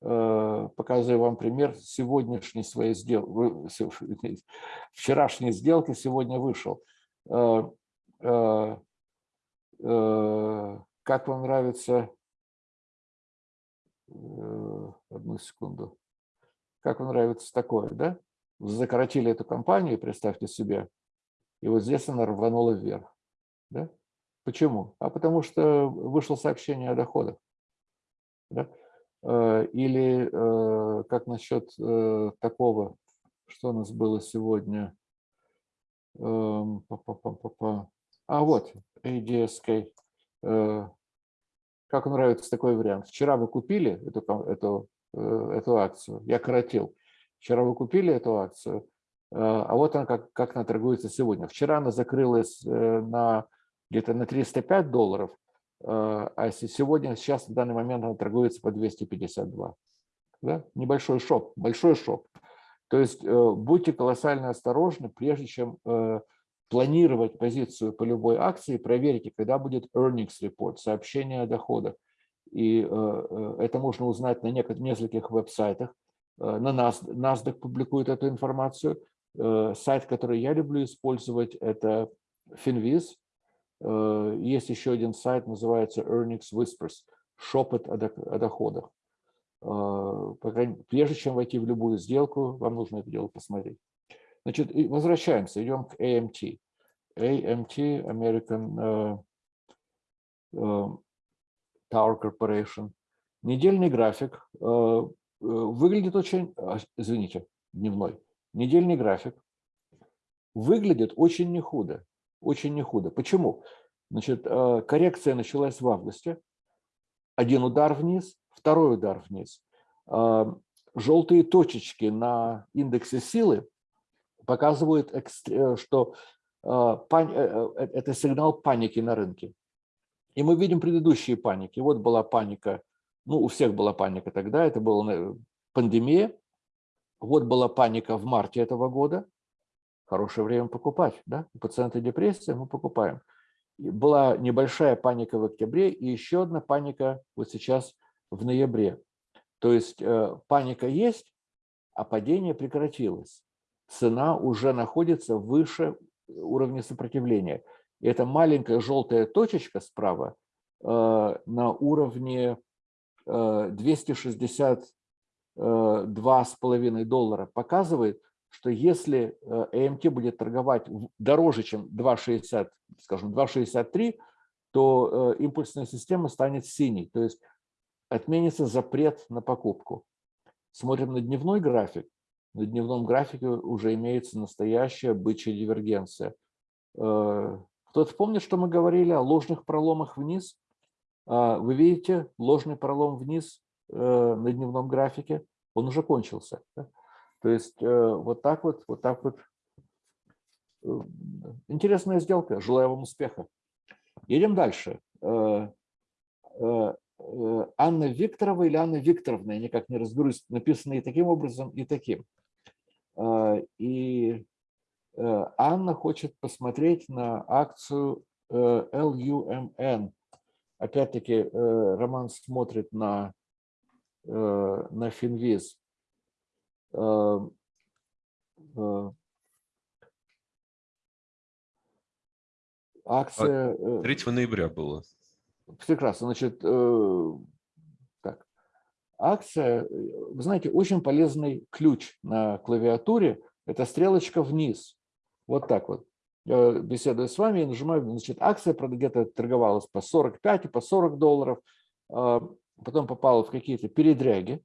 Показываю вам пример сегодняшней своей сделки, вчерашней сделки сегодня вышел. Как вам нравится, одну секунду, как вам нравится такое, да? Закоротили эту компанию, представьте себе, и вот здесь она рванула вверх. Да? Почему? А потому что вышло сообщение о доходах. Да? Э, Или э, как насчет э, такого, что у нас было сегодня? Эм. А вот, ADSK. Как нравится такой вариант? Вчера вы купили эту, эту, э, эту акцию, я коротил. Вчера вы купили эту акцию, Э, а вот она как, как она торгуется сегодня. Вчера она закрылась э, на где-то на 305 долларов, а се- сегодня, сейчас, в данный момент она торгуется по 252. Да? Небольшой шоп, большой шоп. То есть будьте колоссально осторожны, прежде чем планировать позицию по любой акции, проверьте, когда будет earnings report, сообщение о доходах. И э, э, это можно узнать на нескольких веб-сайтах. Э, На Нас- NASDAQ публикует эту информацию. Сайт, который я люблю использовать, это Finviz. Есть еще один сайт, называется Earnings Whispers, шепот о дох- о доходах. Прежде чем войти в любую сделку, вам нужно это дело посмотреть. Значит, возвращаемся, идем к AMT. AMT, American э, э, Tower Corporation. Недельный график э, выглядит очень, а, извините, дневной. Недельный график выглядит очень не худо, очень не худо. Почему? Значит, коррекция началась в августе. Один удар вниз, второй удар вниз. Желтые точечки на индексе силы показывают, э, что э, э, это сигнал паники на рынке. И мы видим предыдущие паники. Вот была паника, ну, у всех была паника тогда, это была пандемия. Вот была паника в марте этого года. Хорошее время покупать, да? У пациента депрессия, мы покупаем. Была небольшая паника в октябре и еще одна паника вот сейчас в ноябре. То есть паника есть, а падение прекратилось. Цена уже находится выше уровня сопротивления. И эта маленькая желтая точечка справа э, на уровне э, 262,5 доллара показывает, что если э, AMT будет торговать дороже, чем 2,60, скажем, 2,63, то э, импульсная система станет синей, то есть отменится запрет на покупку. Смотрим на дневной график. На дневном графике уже имеется настоящая бычья дивергенция. Э, Кто-то помнит, что мы говорили о ложных проломах вниз? А, Вы видите ложный пролом вниз э, на дневном графике? Он уже кончился. То есть э, вот так вот, вот так вот. Интересная сделка. Желаю вам успеха. Едем дальше. Анна Викторова или Анна Викторовна, я никак не разберусь, написано и таким образом, и таким. Э, И э, Анна хочет посмотреть на акцию э, LUMN. Опять-таки, э, Роман смотрит на, на Финвиз. Акция... э, 3 ноября было. Прекрасно. Значит. Акция, вы знаете, очень полезный ключ на клавиатуре – это стрелочка вниз. Вот так вот. Я беседую с вами и нажимаю, значит, акция где-то торговалась по 45 и по 40 долларов, а, потом попала в какие-то передряги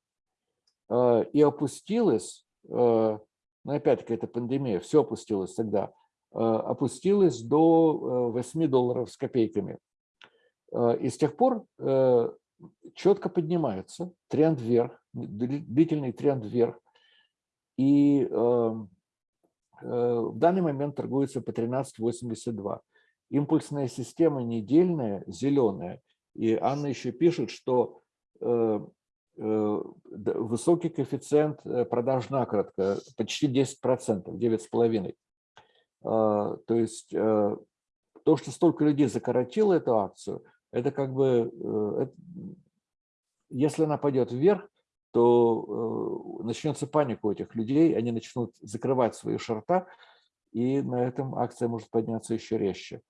а, и опустилась, а, ну опять-таки это пандемия, все опустилось тогда, опустилась до 8 долларов с копейками. И с тех пор четко поднимается, тренд вверх, длительный тренд вверх. И Э, в данный момент торгуется по 13.82. Импульсная система недельная, зеленая. И Анна еще пишет, что э, э, высокий коэффициент продаж накратко, почти 10%, 9,5%. А, то есть то, что столько людей закоротило эту акцию, это как бы, если она пойдет вверх, то э, начнется паника у этих людей, они начнут закрывать свои шорта, и на этом акция может подняться еще резче.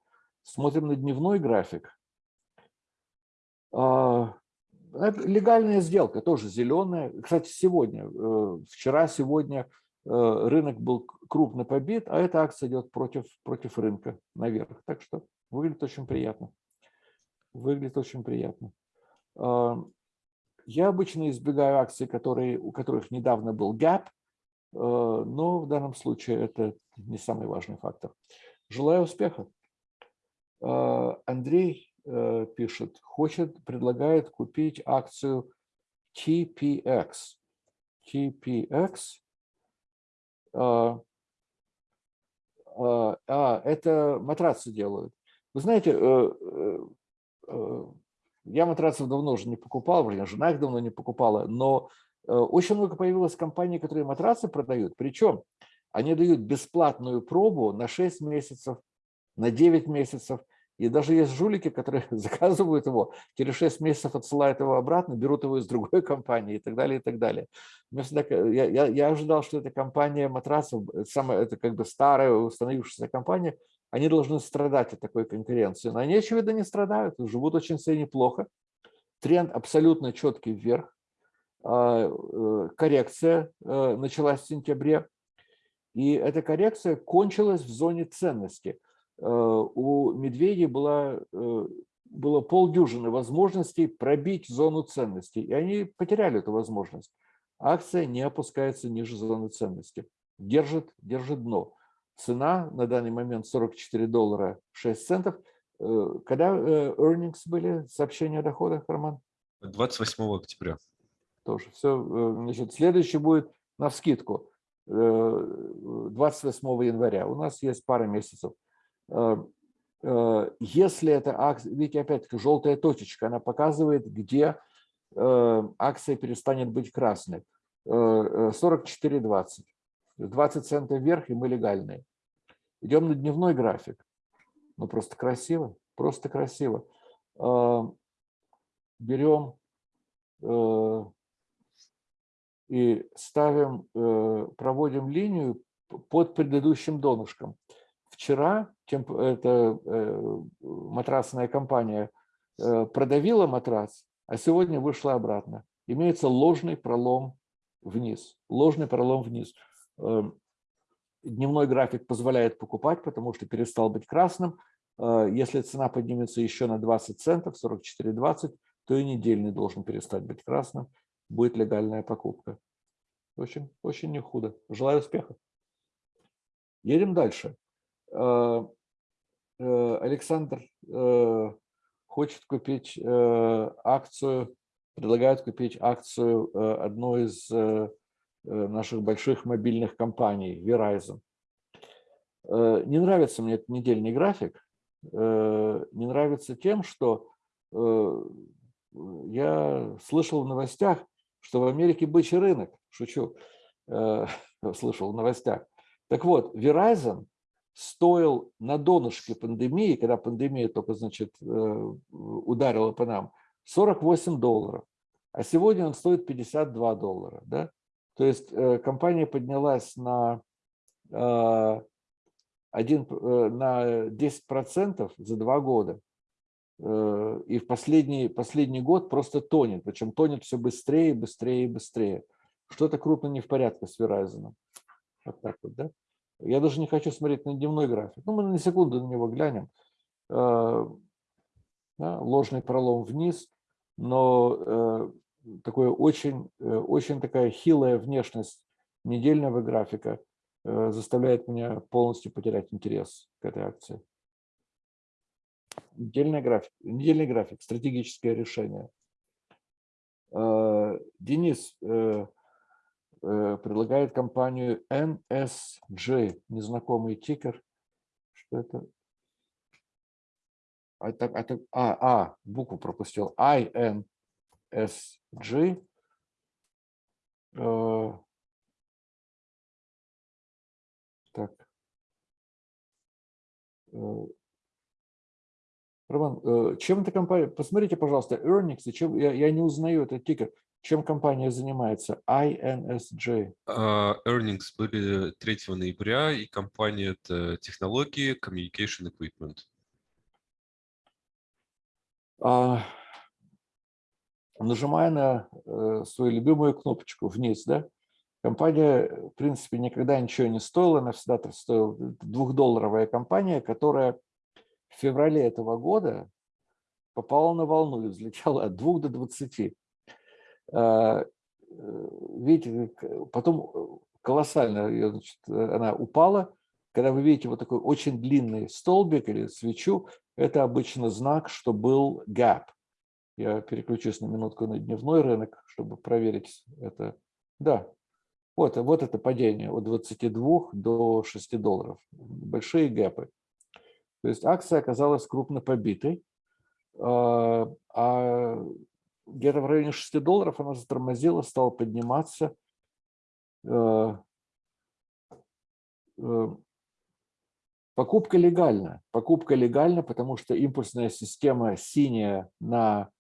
Смотрим на дневной график. А, легальная сделка, тоже зеленая. Кстати, сегодня, э, вчера, сегодня э, рынок был крупно побит, а эта акция идет против, против рынка наверх. Так что выглядит очень приятно. Выглядит очень приятно. А, я обычно избегаю акций, которые, у которых недавно был gap, э, но в данном случае это не самый важный фактор. Желаю успеха. Э, Андрей э, пишет, хочет, предлагает купить акцию TPX. TPX. А, это матрацы делают. Вы знаете, я матрацев давно уже не покупал, вернее, жена их давно не покупала, но э, очень много появилось компаний, которые матрацы продают. Причем они дают бесплатную пробу на 6 месяцев, на 9 месяцев. И даже есть жулики, которые заказывают его, через 6 месяцев отсылают его обратно, берут его из другой компании и так далее, и так далее. Всегда, я, я, я ожидал, что эта компания матрасов, самая, это как бы старая установившаяся компания, они должны страдать от такой конкуренции. Но они, очевидно, не страдают, живут очень себе неплохо. Тренд абсолютно четкий вверх. А, э, коррекция э, началась в сентябре. И эта коррекция кончилась в зоне ценности. Э, у медведей была, было полдюжины возможностей пробить зону ценности. И они потеряли эту возможность. Акция не опускается ниже зоны ценности. Держит, держит дно. Цена на данный момент 44 доллара 6 центов. Э, когда э, earnings были, сообщения о доходах, Роман? 28 октября. Тоже. Все, э, значит, следующий будет на вскидку 28 января. У нас есть пара месяцев. Если это акция, видите, опять-таки желтая точечка, она показывает, где акция перестанет быть красной. 44,20. 20 центов вверх, и мы легальные. Идем на дневной график. Ну, просто красиво, просто красиво. А, берем э, и ставим, э, проводим линию под предыдущим донышком. Вчера эта э, матрасная компания продавила матрас, а сегодня вышла обратно. Имеется ложный пролом вниз. Ложный пролом вниз. Эм, дневной график позволяет покупать, потому что перестал быть красным. Э, если цена поднимется еще на 20 центов, 44,20, то и недельный должен перестать быть красным. Будет легальная покупка. Очень, очень не худо. Желаю успеха. Едем дальше. Э, э, Александр хочет купить акцию, предлагает купить акцию одной из наших больших мобильных компаний, Verizon. Э, не нравится мне этот недельный график. Э, не нравится тем, что я слышал в новостях, что в Америке бычий рынок. Шучу. Слышал в новостях. Так вот, Verizon стоил на донышке пандемии, когда пандемия только, значит, ударила по нам, 48 долларов. А сегодня он стоит 52 доллара. Да? То есть э, компания поднялась на, 1, э, э, на 10% за два года. и в последний, последний год просто тонет, причем тонет все быстрее, быстрее и быстрее. Что-то крупно не в порядке с Verizon. Вот так вот, да? Я даже не хочу смотреть на дневной график. Ну, мы на секунду на него глянем. Ложный пролом вниз, но такое очень, очень такая хилая внешность недельного графика заставляет меня полностью потерять интерес к этой акции. Недельный график, недельный график, стратегическое решение. Э, Денис э, э, предлагает компанию NSG, незнакомый тикер. Что это? А, а, а, а букву пропустил. INSG. Так. Роман, э, чем эта компания, посмотрите, пожалуйста, earnings, чем, я, я не узнаю этот тикер, чем компания занимается, INSJ? Uh, earnings были 3 ноября, и компания это технологии Communication Equipment. Uh, нажимая на uh, свою любимую кнопочку вниз, да, компания, в принципе, никогда ничего не стоила, она всегда стоила двухдолларовая компания, которая в феврале этого года попала на волну и взлетела от 2 до 20. А, э, видите, потом колоссально значит, она упала. Когда вы видите вот такой очень длинный столбик или свечу, это обычно знак, что был gap. Я переключусь на минутку на дневной рынок, чтобы проверить это. Да, вот, вот это падение от 22 до 6 долларов. Большие гэпы. То есть акция оказалась крупно побитой, а, а где-то в районе 6 долларов она затормозила, стала подниматься. Э, э, покупка легальна. Покупка легальна, потому что импульсная система синяя на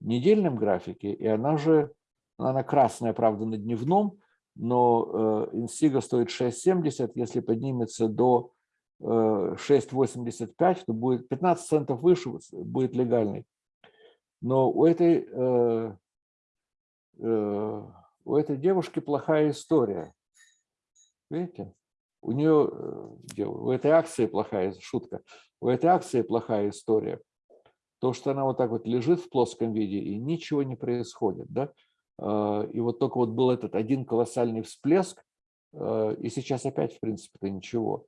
недельном графике, и она же, она красная, правда, на дневном, но э, инсига стоит 6,70, если поднимется до 6,85, то будет 15 центов выше, будет легальный. Но у этой, э, э, у этой девушки плохая история. Видите? У нее, э, у этой акции плохая, шутка, у этой акции плохая история. То, что она вот так вот лежит в плоском виде и ничего не происходит. Да? И вот только вот был этот один колоссальный всплеск, и сейчас опять, в принципе-то, ничего.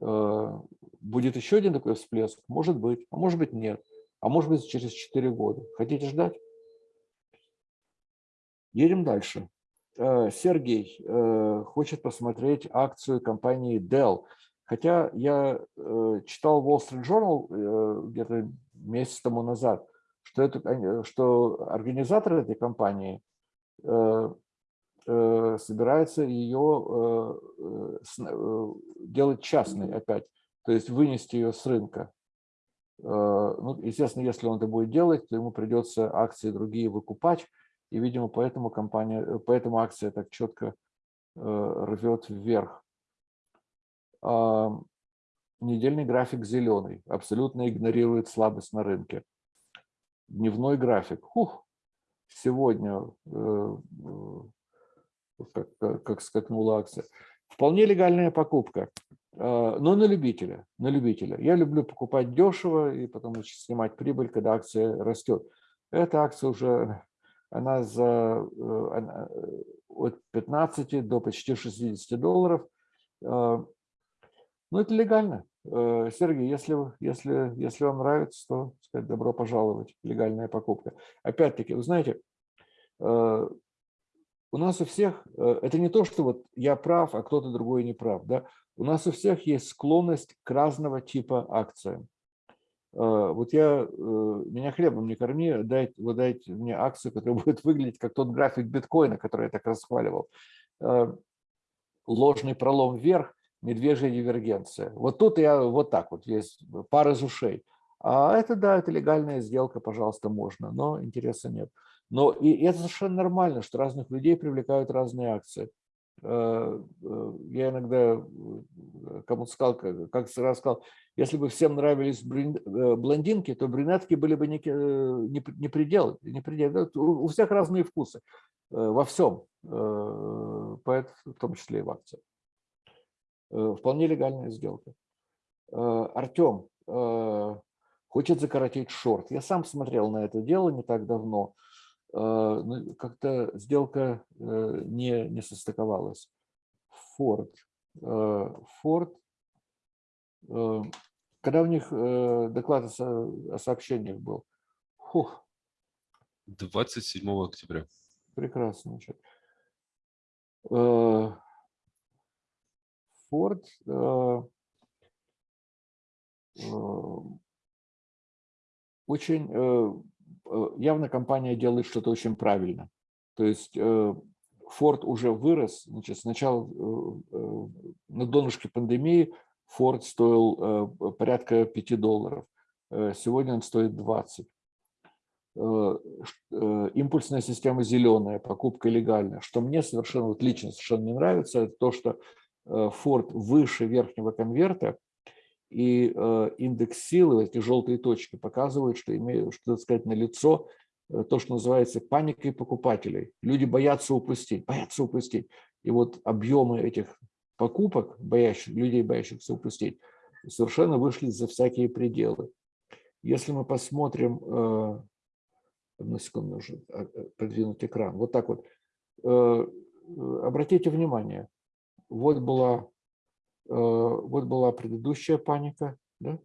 Э, будет еще один такой всплеск? Может быть, а может быть нет. А может быть через 4 года. Хотите ждать? Едем дальше. Сергей хочет посмотреть акцию компании Dell. Хотя я читал Wall Street Journal где-то месяц тому назад, что, это, что организаторы этой компании Э, собирается ее э, э, делать частной опять, то есть вынести ее с рынка. Ну, естественно, если он это будет делать, то ему придется акции другие выкупать, и, видимо, поэтому компания, поэтому акция так четко рвет вверх. Недельный график зеленый, абсолютно игнорирует слабость на рынке. Дневной график. Хух, сегодня как, как, как скакнула акция. Вполне легальная покупка, а, но на любителя, на любителя. Я люблю покупать дешево и потом снимать прибыль, когда акция растет. Эта акция уже, она за э, она, э, от 15 до почти 60 долларов. А, ну, это легально. Э, Сергей, если, если, если вам нравится, то сказать, добро пожаловать, легальная покупка. Опять-таки, вы знаете, у нас у всех, э, это не то, что вот я прав, а кто-то другой не прав. Да? У нас у всех есть склонность к разного типа акциям. Э, вот я, э, меня хлебом не корми, дайте, вы дайте мне акцию, которая будет выглядеть как тот график биткоина, который я так расхваливал. Ложный пролом вверх, медвежья дивергенция. Вот тут я вот так вот, есть пар из ушей. А это, да, это легальная сделка, пожалуйста, можно, но интереса нет. Но и это совершенно нормально, что разных людей привлекают разные акции. э, э, я иногда э, кому-то сказал, как, раз сказал, если бы всем нравились блондинки, то брюнетки были бы не, не, не предел. Не предел. У всех разные вкусы во всем, в том числе и в акциях. Вполне легальная сделка. Артем хочет закоротить шорт. Я сам смотрел на это дело не так давно. Ну, как-то сделка э, не, не состыковалась. Форд. Форд. Э, когда у них э, доклад о сообщениях был? Фух. 27 октября. Прекрасно. Форд очень Э, явно компания делает что-то очень правильно. То есть э, Ford уже вырос. Значит, сначала э, на донышке пандемии Ford стоил порядка 5 долларов. Сегодня он стоит 20. Импульсная система зеленая, покупка легальная. Что мне совершенно, вот лично совершенно не нравится, это то, что Ford выше верхнего конверта и э, индекс силы, эти желтые точки, показывают, что, имеют, что сказать, на лицо э, то, что называется паникой покупателей. Люди боятся упустить, боятся упустить. И вот объемы этих покупок, боящих, людей, боящихся упустить, совершенно вышли за всякие пределы. Если мы посмотрим, э, одну секунду, нужно продвинуть экран, вот так вот, обратите внимание, вот была Э, вот была предыдущая паника, да?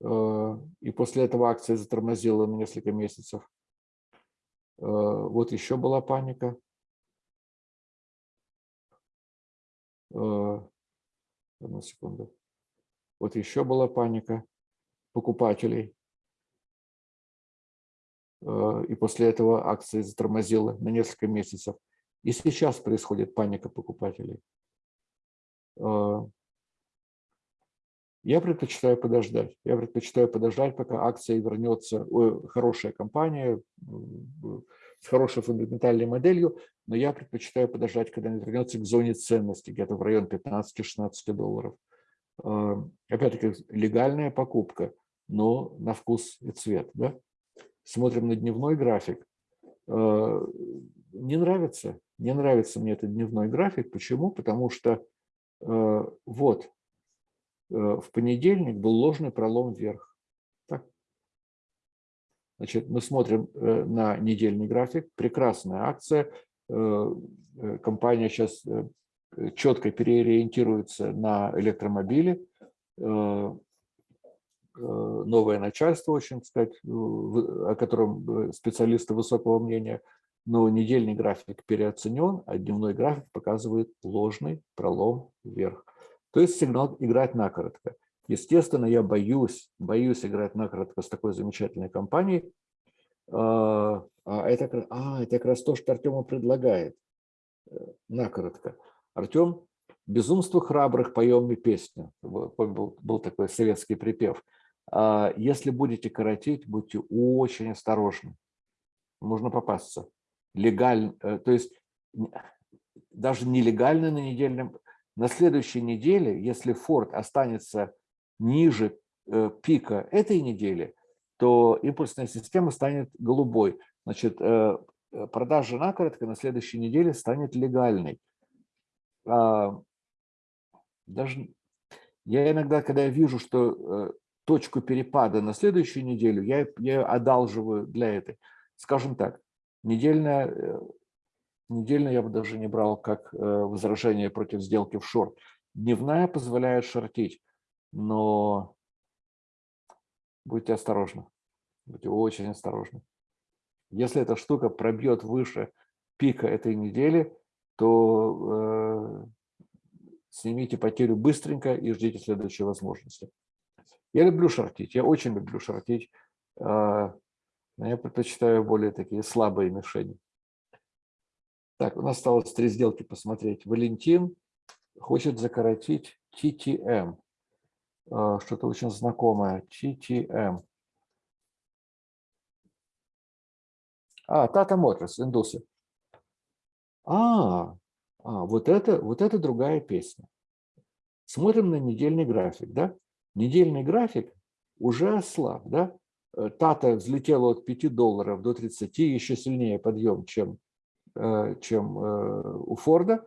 Э, и после этого акция затормозила на несколько месяцев. Э, вот еще была паника. Одну секунду. Вот еще была паника покупателей. И после этого акция затормозила на несколько месяцев. И сейчас происходит паника покупателей. А, я предпочитаю подождать. Я предпочитаю подождать, пока акция вернется. Ой, хорошая компания с хорошей фундаментальной моделью, но я предпочитаю подождать, когда она вернется к зоне ценности, где-то в район 15-16 долларов. А, опять-таки, легальная покупка, но на вкус и цвет. Да? Смотрим на дневной график. Не нравится. Не нравится мне этот дневной график. Почему? Потому что э, вот э, в понедельник был ложный пролом вверх. Так. Значит, мы смотрим э, на недельный график. Прекрасная акция. Э, э компания сейчас э, четко переориентируется на электромобили. Э, э новое начальство, очень, сказать, о котором специалисты высокого мнения – но недельный график переоценен, а дневной график показывает ложный пролом вверх. То есть сигнал играть накоротко. Естественно, я боюсь, боюсь играть накоротко с такой замечательной компанией. А, а это, а, это как раз то, что Артему предлагает. Э, накоротко. Артем, безумство храбрых, поем мы песню. Был, был такой советский припев. А если будете коротить, будьте очень осторожны. Можно попасться легально, э, то есть даже нелегально на недельном, на следующей неделе, если Ford останется ниже э, пика этой недели, то импульсная система станет голубой. Значит, э, продажа накоротко на следующей неделе станет легальной. А, даже я иногда, когда я вижу, что точку перепада на следующую неделю, я, я одалживаю для этой. Скажем так, Недельная, э, недельная я бы даже не брал как э, возражение против сделки в шорт. Дневная позволяет шортить, но будьте осторожны, будьте очень осторожны. Если эта штука пробьет выше пика этой недели, то э, снимите потерю быстренько и ждите следующей возможности. Я люблю шортить, я очень люблю шортить. Э, но я предпочитаю более такие слабые мишени. Так, у нас осталось три сделки посмотреть. Валентин хочет закоротить TTM. А, что-то очень знакомое. TTM. А, Tata Motors, индусы. А, а вот, это, вот это другая песня. Смотрим на недельный график. Да? Недельный график уже ослаб. Да? Э, Тата взлетела от 5 долларов до 30, еще сильнее подъем, чем, э, чем э, у Форда.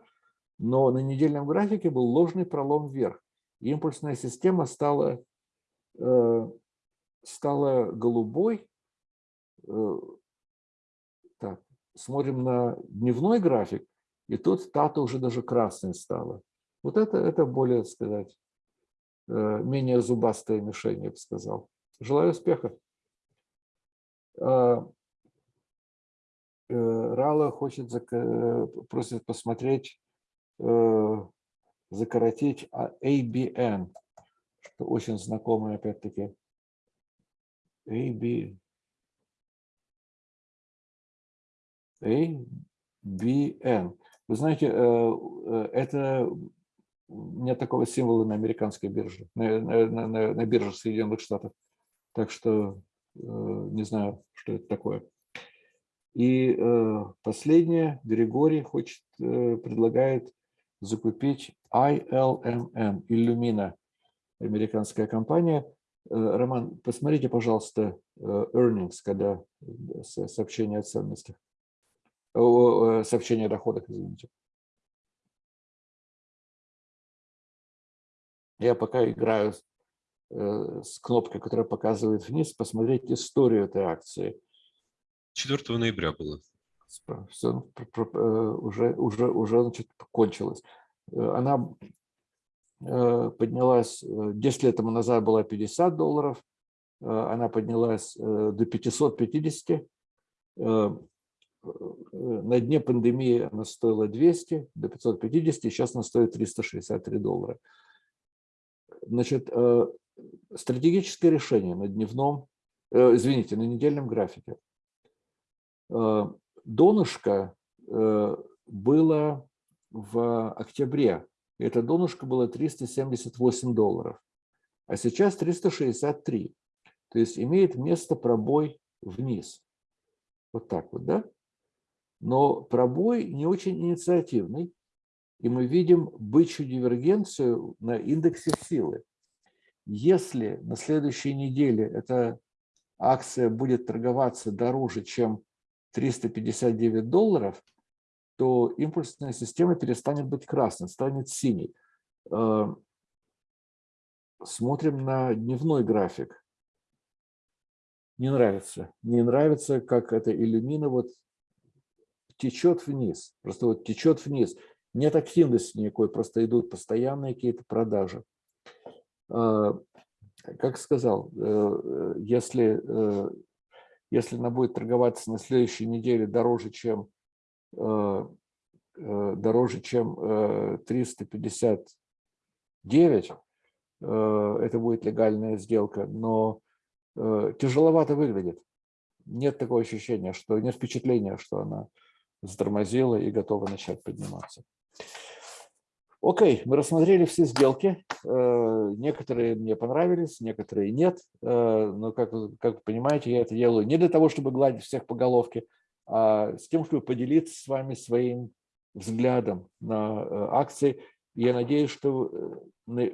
Но на недельном графике был ложный пролом вверх. Импульсная система стала, стала голубой. Так, смотрим на дневной график, и тут Тата уже даже красной стала. Вот это, это более, сказать, менее зубастая мишень, я бы сказал. Желаю успеха. А, э, Рала хочет, э, просит посмотреть, э, закоротить ABN, что очень знакомое опять-таки. AB, ABN. Вы знаете, это нет такого символа на американской бирже, на, на, на, на бирже Соединенных Штатов. Так что Э, не знаю, что это такое. И э, последнее, Григорий хочет, э, предлагает закупить ILMN, Illumina, американская компания. Роман, посмотрите, пожалуйста, earnings, когда сообщение о ценностях, сообщение о доходах, извините. Я пока играю Э, с кнопкой, которая показывает вниз, посмотреть историю этой акции. 4 ноября было. Все э, уже, уже, уже значит, кончилось. Э, она поднялась, 10 лет тому назад была 50 долларов, она поднялась до 550. На дне пандемии она стоила 200, до 550, сейчас она стоит 363 доллара. Значит, стратегическое решение на дневном, э, извините, на недельном графике. Э, донышко э, было в октябре. Это донышко было 378 долларов, а сейчас 363. То есть имеет место пробой вниз. Вот так вот, да? Но пробой не очень инициативный, и мы видим бычью дивергенцию на индексе силы. Если на следующей неделе эта акция будет торговаться дороже, чем 359 долларов, то импульсная система перестанет быть красной, станет синей. Э, смотрим на дневной график. Не нравится. Не нравится, как эта иллюмина вот течет вниз. Просто вот течет вниз. Нет активности никакой, просто идут постоянные какие-то продажи. А, как сказал, э, э, если, э, если она будет торговаться на следующей неделе дороже, чем дороже, чем 359, это будет легальная сделка, но тяжеловато выглядит. Нет такого ощущения, что нет впечатления, что она затормозила и готова начать подниматься. Окей, мы рассмотрели все сделки. Э, некоторые мне понравились, некоторые нет. Э, но, как, как вы понимаете, я это делаю не для того, чтобы гладить всех по головке, а с тем, чтобы поделиться с вами своим взглядом на э, акции. Я надеюсь, что,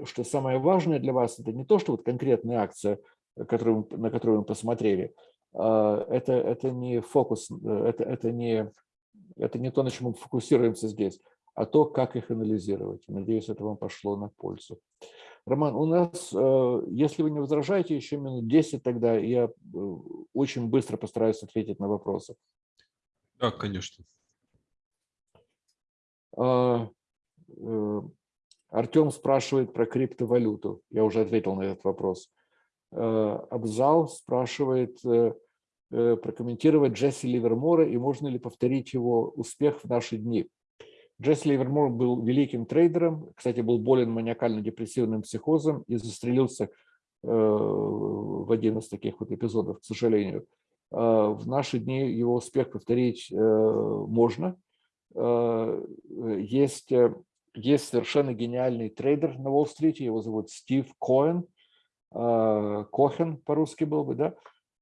что самое важное для вас – это не то, что вот конкретная акция, которую, на которую мы посмотрели, это, это не фокус, это, это, не, это не то, на чем мы фокусируемся здесь а то, как их анализировать. Надеюсь, это вам пошло на пользу. Роман, у нас, э, если вы не возражаете, еще минут 10 тогда, я э, очень быстро постараюсь ответить на вопросы. Да, конечно. А, э, Артем спрашивает про криптовалюту. Я уже ответил на этот вопрос. Абзал спрашивает прокомментировать Джесси Ливермора и можно ли повторить его успех в наши дни. Джесси Ливермор был великим трейдером, кстати, был болен маниакально-депрессивным психозом и застрелился э, в один из таких вот эпизодов, к сожалению. Э, в наши дни его успех повторить э, можно. Есть, есть совершенно гениальный трейдер на Уолл-стрите, его зовут Стив Коэн, Кохен по-русски был бы, да?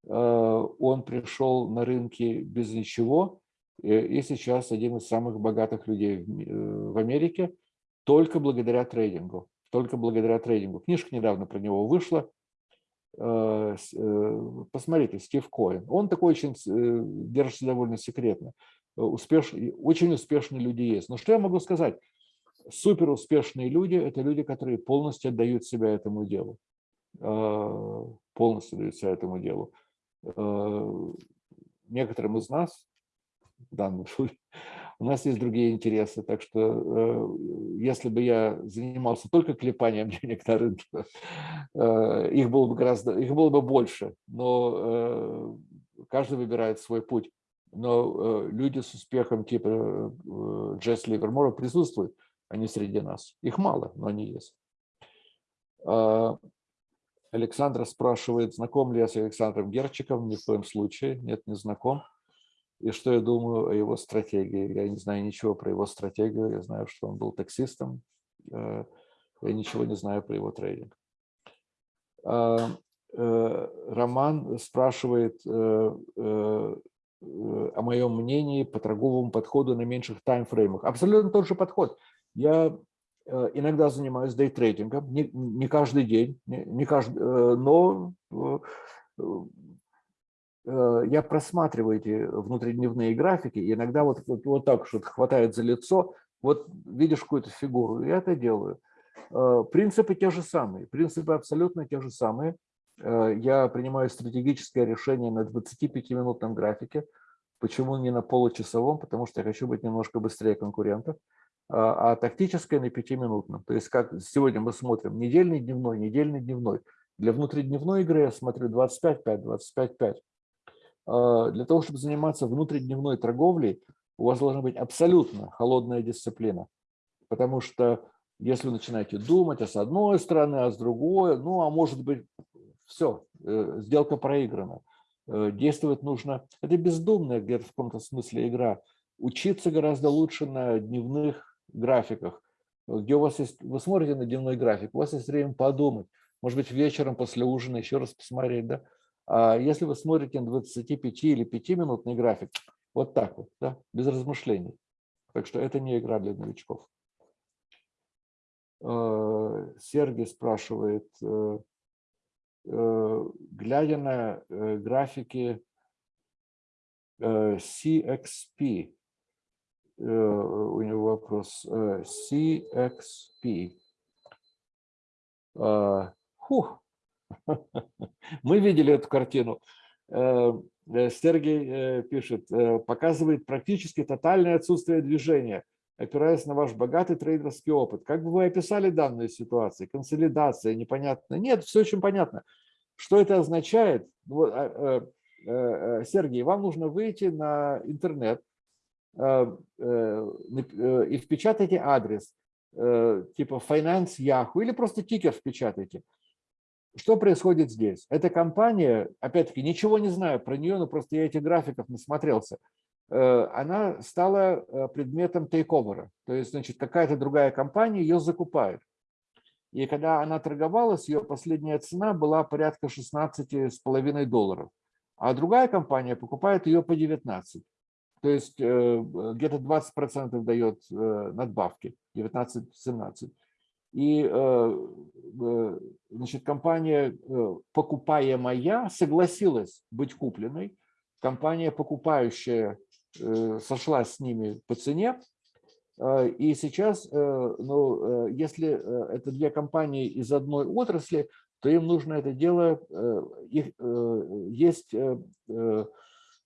Он пришел на рынки без ничего, и, и сейчас один из самых богатых людей в, э, в Америке только благодаря трейдингу. Только благодаря трейдингу. Книжка недавно про него вышла. Э, посмотрите, Стив Коэн. Он такой очень держится довольно секретно. Успешный, очень успешные люди есть. Но что я могу сказать? Супер успешные люди – это люди, которые полностью отдают себя этому делу. Полностью отдают себя этому делу некоторым из нас, данном случае, у нас есть другие интересы. Так что э, если бы я занимался только клепанием денег на рынке, э, их было бы гораздо, их было бы больше. Но э, каждый выбирает свой путь. Но люди с успехом типа Джесс Ливермора присутствуют, они среди нас. Их мало, но они есть. А, Александра спрашивает, знаком ли я с Александром Герчиком. Ни в коем случае, нет, не знаком. И что я думаю о его стратегии. Я не знаю ничего про его стратегию. Я знаю, что он был таксистом. Э, я ничего не знаю про его трейдинг. А, э, Роман спрашивает э, о моем мнении по торговому подходу на меньших таймфреймах. Абсолютно тот же подход. Я иногда занимаюсь дейтрейдингом, не, не каждый день, не, каждый, но я просматриваю эти внутридневные графики, и иногда вот, вот, вот так что-то хватает за лицо, вот видишь какую-то фигуру, я это делаю. Принципы те же самые, принципы абсолютно те же самые. Я принимаю стратегическое решение на 25-минутном графике. Почему не на получасовом? Потому что я хочу быть немножко быстрее конкурентов. А, а тактическое на пятиминутном. То есть как сегодня мы смотрим недельный, дневной, недельный, дневной. Для внутридневной игры я смотрю 25-5, 25-5. А, для того, чтобы заниматься внутридневной торговлей, у вас должна быть абсолютно холодная дисциплина. Потому что если вы начинаете думать, а с одной стороны, а с другой, ну, а может быть, все, э, сделка проиграна. Э, действовать нужно, это бездумная где-то в каком-то смысле игра. Учиться гораздо лучше на дневных графиках, где у вас есть, вы смотрите на дневной график, у вас есть время подумать, может быть, вечером после ужина еще раз посмотреть, да? А если вы смотрите на 25 или 5-минутный график, вот так вот, да, без размышлений. Так что это не игра для новичков. Э, Сергей спрашивает, э, э, глядя на графики CXP, у него вопрос. CXP. А, фух. Мы видели эту картину. Э, Сергей пишет, показывает практически тотальное отсутствие движения, опираясь на ваш богатый трейдерский опыт. Как бы вы описали данную ситуацию? Консолидация, непонятно. Нет, все очень понятно. Что это означает? А, Сергей, вам нужно выйти на интернет, Э, э, э, и впечатайте адрес типа Finance Yahoo или просто тикер впечатайте. Что происходит здесь? Эта компания, опять-таки, ничего не знаю про нее, но просто я этих графиков насмотрелся. Она стала предметом тейковера. То есть, значит, какая-то другая компания ее закупает. И когда она торговалась, ее последняя цена была порядка 16,5 долларов. А другая компания покупает ее по 19. То есть э, где-то 20% дает э, надбавки, 19-17. И э, значит, компания, покупаемая, согласилась быть купленной. Компания, покупающая, сошлась с ними по цене. И сейчас, ну, если это две компании из одной отрасли, то им нужно это дело, их, есть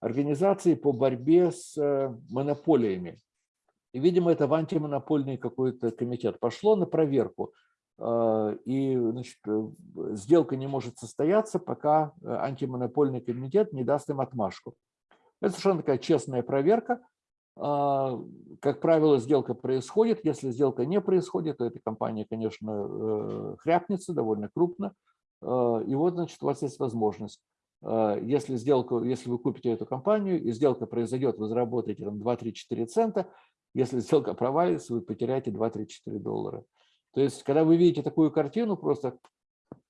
организации по борьбе с э, монополиями. И, видимо, это в антимонопольный какой-то комитет пошло на проверку. Э, и значит, э, сделка не может состояться, пока антимонопольный комитет не даст им отмашку. Это совершенно такая честная проверка. Как правило, сделка происходит. Если сделка не происходит, то эта компания, конечно, хряпнется довольно крупно. И вот, значит, у вас есть возможность если, сделку, если вы купите эту компанию, и сделка произойдет, вы заработаете 2-3-4 цента, если сделка провалится, вы потеряете 2-3-4 доллара. То есть, когда вы видите такую картину, просто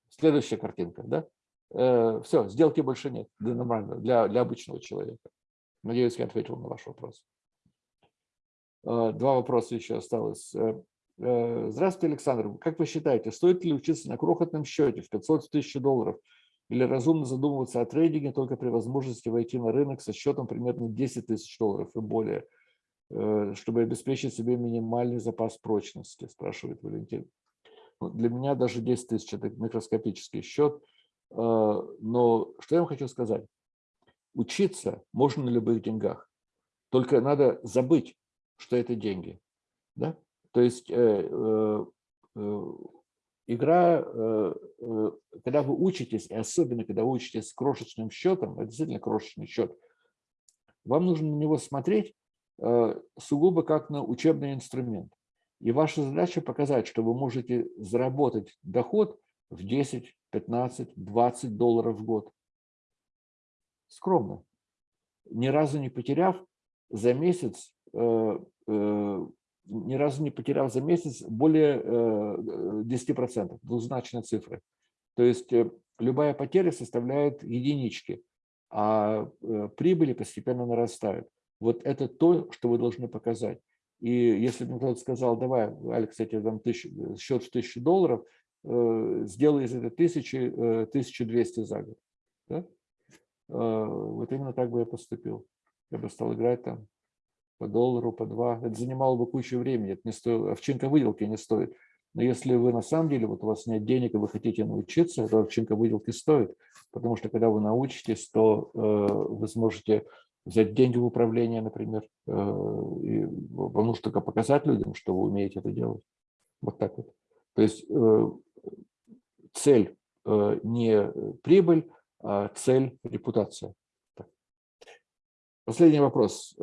следующая картинка, да? Э, все, сделки больше нет для нормального, для, для обычного человека. Надеюсь, я ответил на ваш вопрос. Два вопроса еще осталось. Здравствуйте, Александр. Как вы считаете, стоит ли учиться на крохотном счете в 500 тысяч долларов или разумно задумываться о трейдинге только при возможности войти на рынок со счетом примерно 10 тысяч долларов и более, чтобы обеспечить себе минимальный запас прочности, спрашивает Валентин. Ну, для меня даже 10 тысяч – это микроскопический счет. Но что я вам хочу сказать? Учиться можно на любых деньгах. Только надо забыть, что это деньги. Да? То есть э, э, э, игра, когда вы учитесь, и особенно когда вы учитесь с крошечным счетом, это действительно крошечный счет, вам нужно на него смотреть сугубо как на учебный инструмент. И ваша задача показать, что вы можете заработать доход в 10, 15, 20 долларов в год. Скромно. Ни разу не потеряв за месяц ни разу не потерял за месяц более 10%, двузначной цифры. То есть э, любая потеря составляет единички, а э, прибыли постепенно нарастают. Вот это то, что вы должны показать. И если бы кто-то сказал, давай, Алекс, я тебе дам тысячу, э, счет в тысячу долларов, сделай из этого тысячи, 1200 за год. Да? Вот именно так бы я поступил. Я бы стал играть там по доллару, по два. Это занимало бы кучу времени, это не стоит, овчинка выделки не стоит. Но если вы на самом деле, вот у вас нет денег, и вы хотите научиться, то овчинка выделки стоит, потому что когда вы научитесь, то э, вы сможете взять деньги в управление, например, э, и вам нужно только показать людям, что вы умеете это делать. Вот так вот. То есть э, цель э, не прибыль, а цель репутация. Последний вопрос.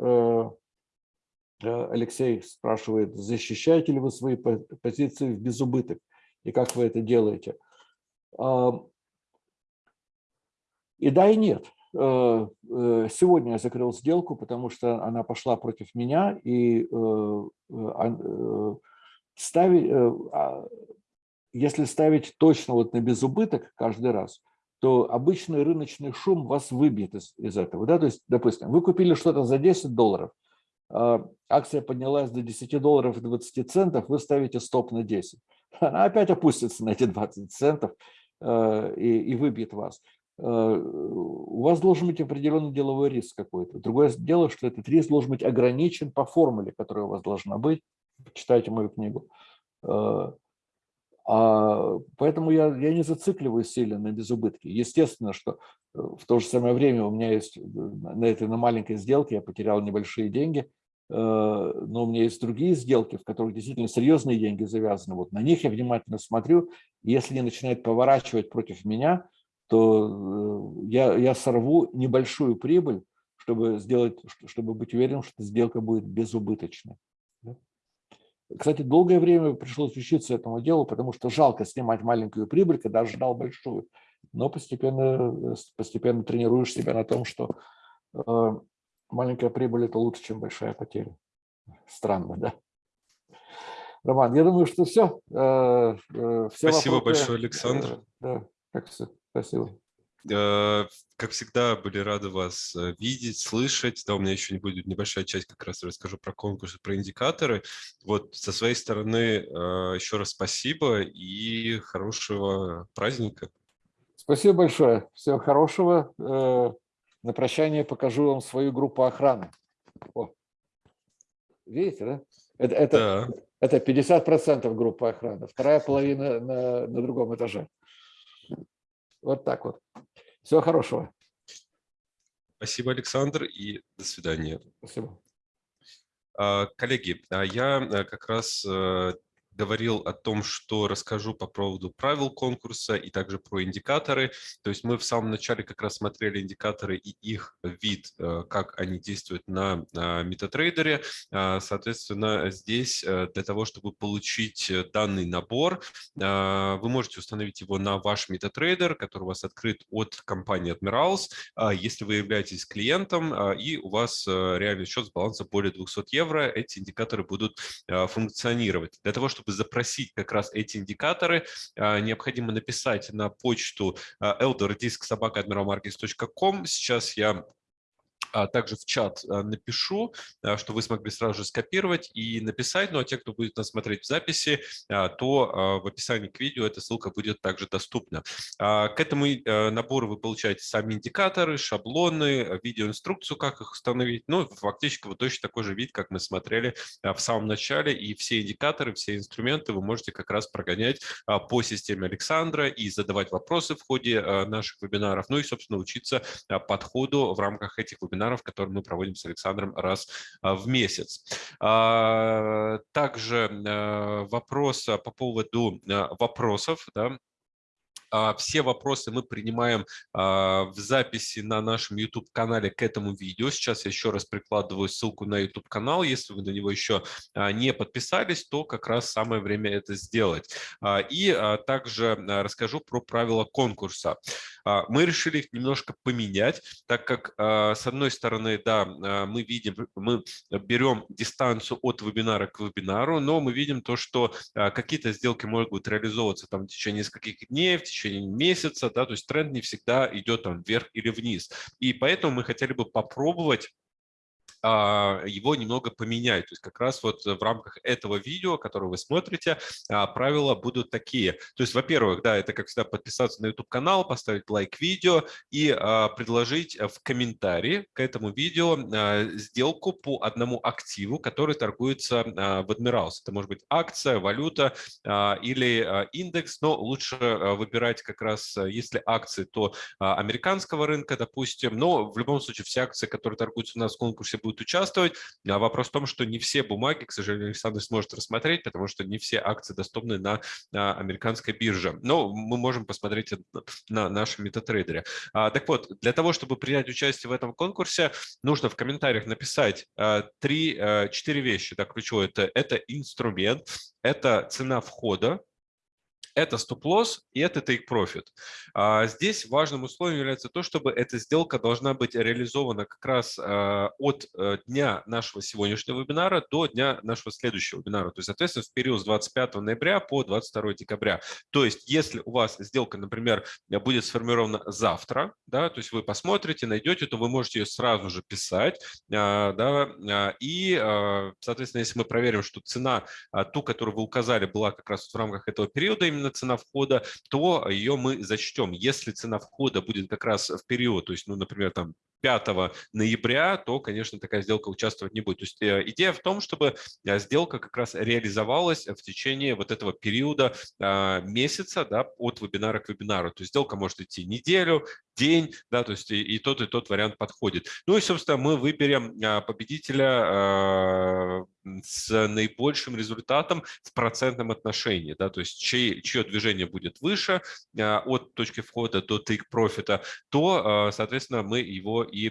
Алексей спрашивает, защищаете ли вы свои позиции в безубыток и как вы это делаете? И да, и нет. Э, э, сегодня я закрыл сделку, потому что она пошла против меня, и э, ставить, а, если ставить точно вот на безубыток каждый раз, то обычный рыночный шум вас выбьет из, из этого. Да? То есть, допустим, вы купили что-то за 10 долларов, а, акция поднялась до 10 долларов и 20 центов, вы ставите стоп на 10. Она опять опустится на эти 20 центов и, и выбьет вас. Э, у вас должен быть определенный деловой риск какой-то. Другое дело, что этот риск должен быть ограничен по формуле, которая у вас должна быть. Почитайте мою книгу. Э, а, поэтому я, я не зацикливаюсь сильно на безубытки. Естественно, что в то же самое время у меня есть на этой на маленькой сделке я потерял небольшие деньги – Э, но у меня есть другие сделки, в которых действительно серьезные деньги завязаны. Вот на них я внимательно смотрю. Если они начинают поворачивать против меня, то э, я, я сорву небольшую прибыль, чтобы, сделать, чтобы быть уверенным, что сделка будет безубыточной. Кстати, долгое время пришлось учиться этому делу, потому что жалко снимать маленькую прибыль, когда ждал большую. Но постепенно, э, постепенно тренируешь себя на том, что маленькая прибыль – это лучше, чем большая потеря. Странно, да? Роман, я думаю, что все. Э, э, все Спасибо вопросы, большое, Александр. Э, да, как все. Спасибо. Как всегда, были рады вас видеть, слышать. Да, у меня еще не будет небольшая часть, как раз расскажу про конкурсы, про индикаторы. Вот со своей стороны еще раз спасибо и хорошего праздника. Спасибо большое. Всего хорошего. На прощание покажу вам свою группу охраны. О. Видите, да? Это, это, да. это 50% группы охраны, вторая половина на, на другом этаже. Вот так вот. Всего хорошего. Спасибо, Александр, и до свидания. Спасибо. А, коллеги, а я э, как раз э, говорил о том, что расскажу по поводу правил конкурса и также про индикаторы. То есть мы в самом начале как раз смотрели индикаторы и их вид, э, как они действуют на MetaTrader. А, соответственно, здесь э, для того, чтобы получить данный набор, а, вы можете установить его на ваш MetaTrader, который у вас открыт от компании Admirals, а, если вы являетесь клиентом и у вас э, реальный счет с балансом более 200 евро, эти индикаторы будут функционировать. Для того, чтобы чтобы запросить как раз эти индикаторы, а, необходимо написать на почту elderdisk.sobaka.admiralmarkets.com. Сейчас я а также в чат а, напишу, а, что вы смогли сразу же скопировать и написать. Ну а те, кто будет нас смотреть в записи, то в описании к видео эта ссылка будет также доступна. К этому набору вы получаете сами индикаторы, шаблоны, видеоинструкцию, как их установить. Ну, фактически вот точно такой же вид, как мы смотрели в самом начале. И все индикаторы, все инструменты вы можете как раз прогонять по системе Александра и задавать вопросы в ходе наших вебинаров. Ну и, собственно, учиться подходу в рамках этих вебинаров вебинаров, которые мы проводим с Александром раз а, в месяц. А, также э, вопрос по поводу э, вопросов. Да, а, все вопросы мы принимаем в записи на нашем YouTube-канале к этому видео. Сейчас я еще раз прикладываю ссылку на YouTube-канал. Если вы на него еще не подписались, то как раз самое время это сделать. И также расскажу про правила конкурса. А, мы решили их немножко поменять, так как, а, с одной стороны, да, а, мы видим, мы берем дистанцию от вебинара к вебинару, но мы видим то, что какие-то сделки могут реализовываться там в течение нескольких дней, в течение месяца, да, то есть тренд не всегда идет там вверх или вниз. И поэтому мы хотели бы попробовать его немного поменять. То есть как раз вот в рамках этого видео, которое вы смотрите, а, правила будут такие. То есть, во-первых, да, это как всегда подписаться на YouTube-канал, поставить лайк видео и а, предложить в комментарии к этому видео сделку по одному активу, который торгуется в Admirals. Это может быть акция, валюта или индекс, но лучше выбирать как раз, если акции, то американского рынка, допустим. Но в любом случае все акции, которые торгуются у нас в конкурсе, будут будут участвовать. А вопрос в том, что не все бумаги, к сожалению, Александр сможет рассмотреть, потому что не все акции доступны на, на американской бирже. Но мы можем посмотреть на нашем метатрейдере. А, так вот, для того, чтобы принять участие в этом конкурсе, нужно в комментариях написать а, три, а, четыре вещи. Да, ключевое это, это инструмент, это цена входа, это стоп-лосс и это take-profit. А, здесь важным условием является то, чтобы эта сделка должна быть реализована как раз а, от э, дня нашего сегодняшнего вебинара до дня нашего следующего вебинара. То есть, соответственно, в период с 25 ноября по 22 декабря. То есть, если у вас сделка, например, будет сформирована завтра, да, то есть вы посмотрите, найдете, то вы можете ее сразу же писать, а, да, и, соответственно, если мы проверим, что цена, ту, которую вы указали, была как раз в рамках этого периода, именно цена входа, то ее мы зачтем. Если цена входа будет как раз в период, то есть, ну, например, там 5 ноября, то, конечно, такая сделка участвовать не будет. То есть э, идея в том, чтобы э, сделка как раз реализовалась в течение вот этого периода а, месяца да, от вебинара к вебинару. То есть сделка может идти неделю, день, да, то есть и, тот, и тот вариант подходит. Ну и, собственно, мы выберем а, победителя а, с наибольшим результатом в процентном отношении, да, то есть чье, чье движение будет выше от точки входа до take профита, то, соответственно, мы его и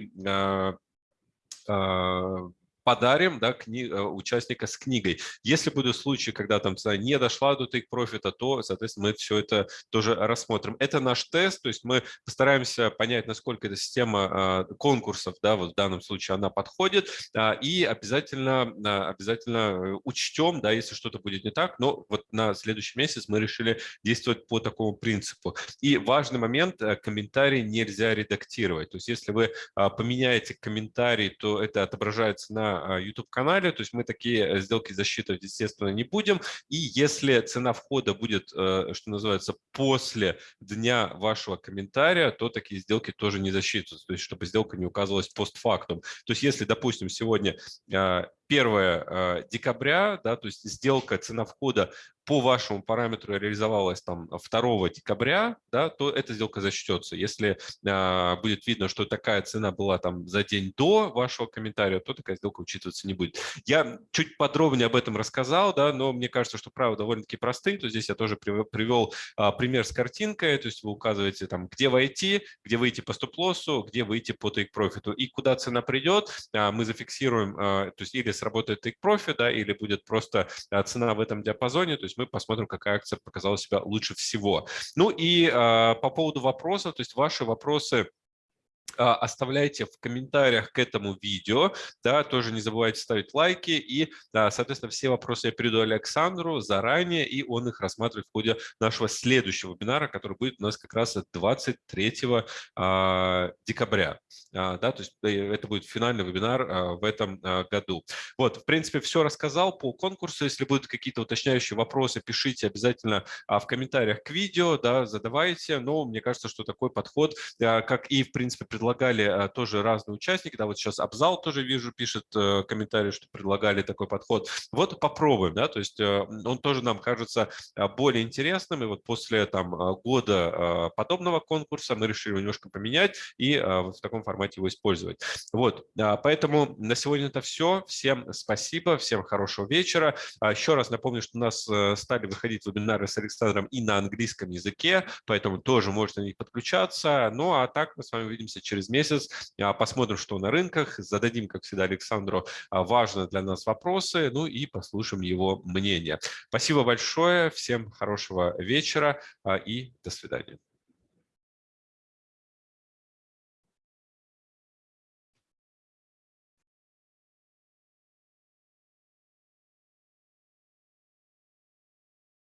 подарим да, кни, э, участника с книгой. Если будут случаи, когда там цена не дошла до take профита, то, соответственно, мы все это тоже рассмотрим. Это наш тест, то есть мы постараемся понять, насколько эта система а, конкурсов, да, вот в данном случае она подходит, а, и обязательно, а, обязательно учтем, да, если что-то будет не так, но вот на следующий месяц мы решили действовать по такому принципу. И важный момент, э, комментарий нельзя редактировать, то есть если вы поменяете комментарий, то это отображается на а, YouTube-канале, то есть мы такие э, сделки засчитывать, естественно, не будем. И если цена входа будет, э, что называется, после дня вашего комментария, то такие сделки тоже не засчитываются, то есть чтобы сделка не указывалась постфактум. То есть если, допустим, сегодня 1 а, декабря, да, то есть сделка, цена входа по вашему параметру реализовалась там 2 декабря, да, то эта сделка зачтется. Если а, будет видно, что такая цена была там за день до вашего комментария, то такая сделка учитываться не будет. Я чуть подробнее об этом рассказал, да, но мне кажется, что правила довольно-таки простые. То здесь я тоже привел а, пример с картинкой, то есть вы указываете там, где войти, где выйти по стоп-лоссу, где выйти по take-профиту и куда цена придет, а, мы зафиксируем, а, то есть или сработает take-профит, да, или будет просто а, цена в этом диапазоне, то есть мы посмотрим, какая акция показала себя лучше всего. Ну и э, по поводу вопросов, то есть ваши вопросы а, оставляйте в комментариях к этому видео, да, тоже не забывайте ставить лайки, и, да, соответственно, все вопросы я перейду Александру заранее, и он их рассматривает в ходе нашего следующего вебинара, который будет у нас как раз 23 а, декабря, а, да, то есть э, это будет финальный вебинар а, в этом а, году. Вот, в принципе, все рассказал по конкурсу, если будут какие-то уточняющие вопросы, пишите обязательно а, в комментариях к видео, да, задавайте, но мне кажется, что такой подход, а, как и, в принципе, предлагали а, тоже разные участники. Да, вот сейчас Абзал тоже вижу, пишет э, комментарий, что предлагали такой подход. Вот попробуем, да, то есть э, он тоже нам кажется а, более интересным. И вот после там а, года подобного конкурса мы решили немножко поменять и в таком формате его использовать. Вот, поэтому на сегодня это все. Всем спасибо, всем хорошего вечера. Еще раз напомню, что у нас э, стали выходить вебинары с Александром и на английском языке, поэтому тоже можете на них подключаться. Ну а так мы с вами увидимся через месяц. А, посмотрим, что на рынках, зададим, как всегда, Александру а, важные для нас вопросы, ну и послушаем его мнение. Спасибо большое, всем хорошего вечера а, и до свидания.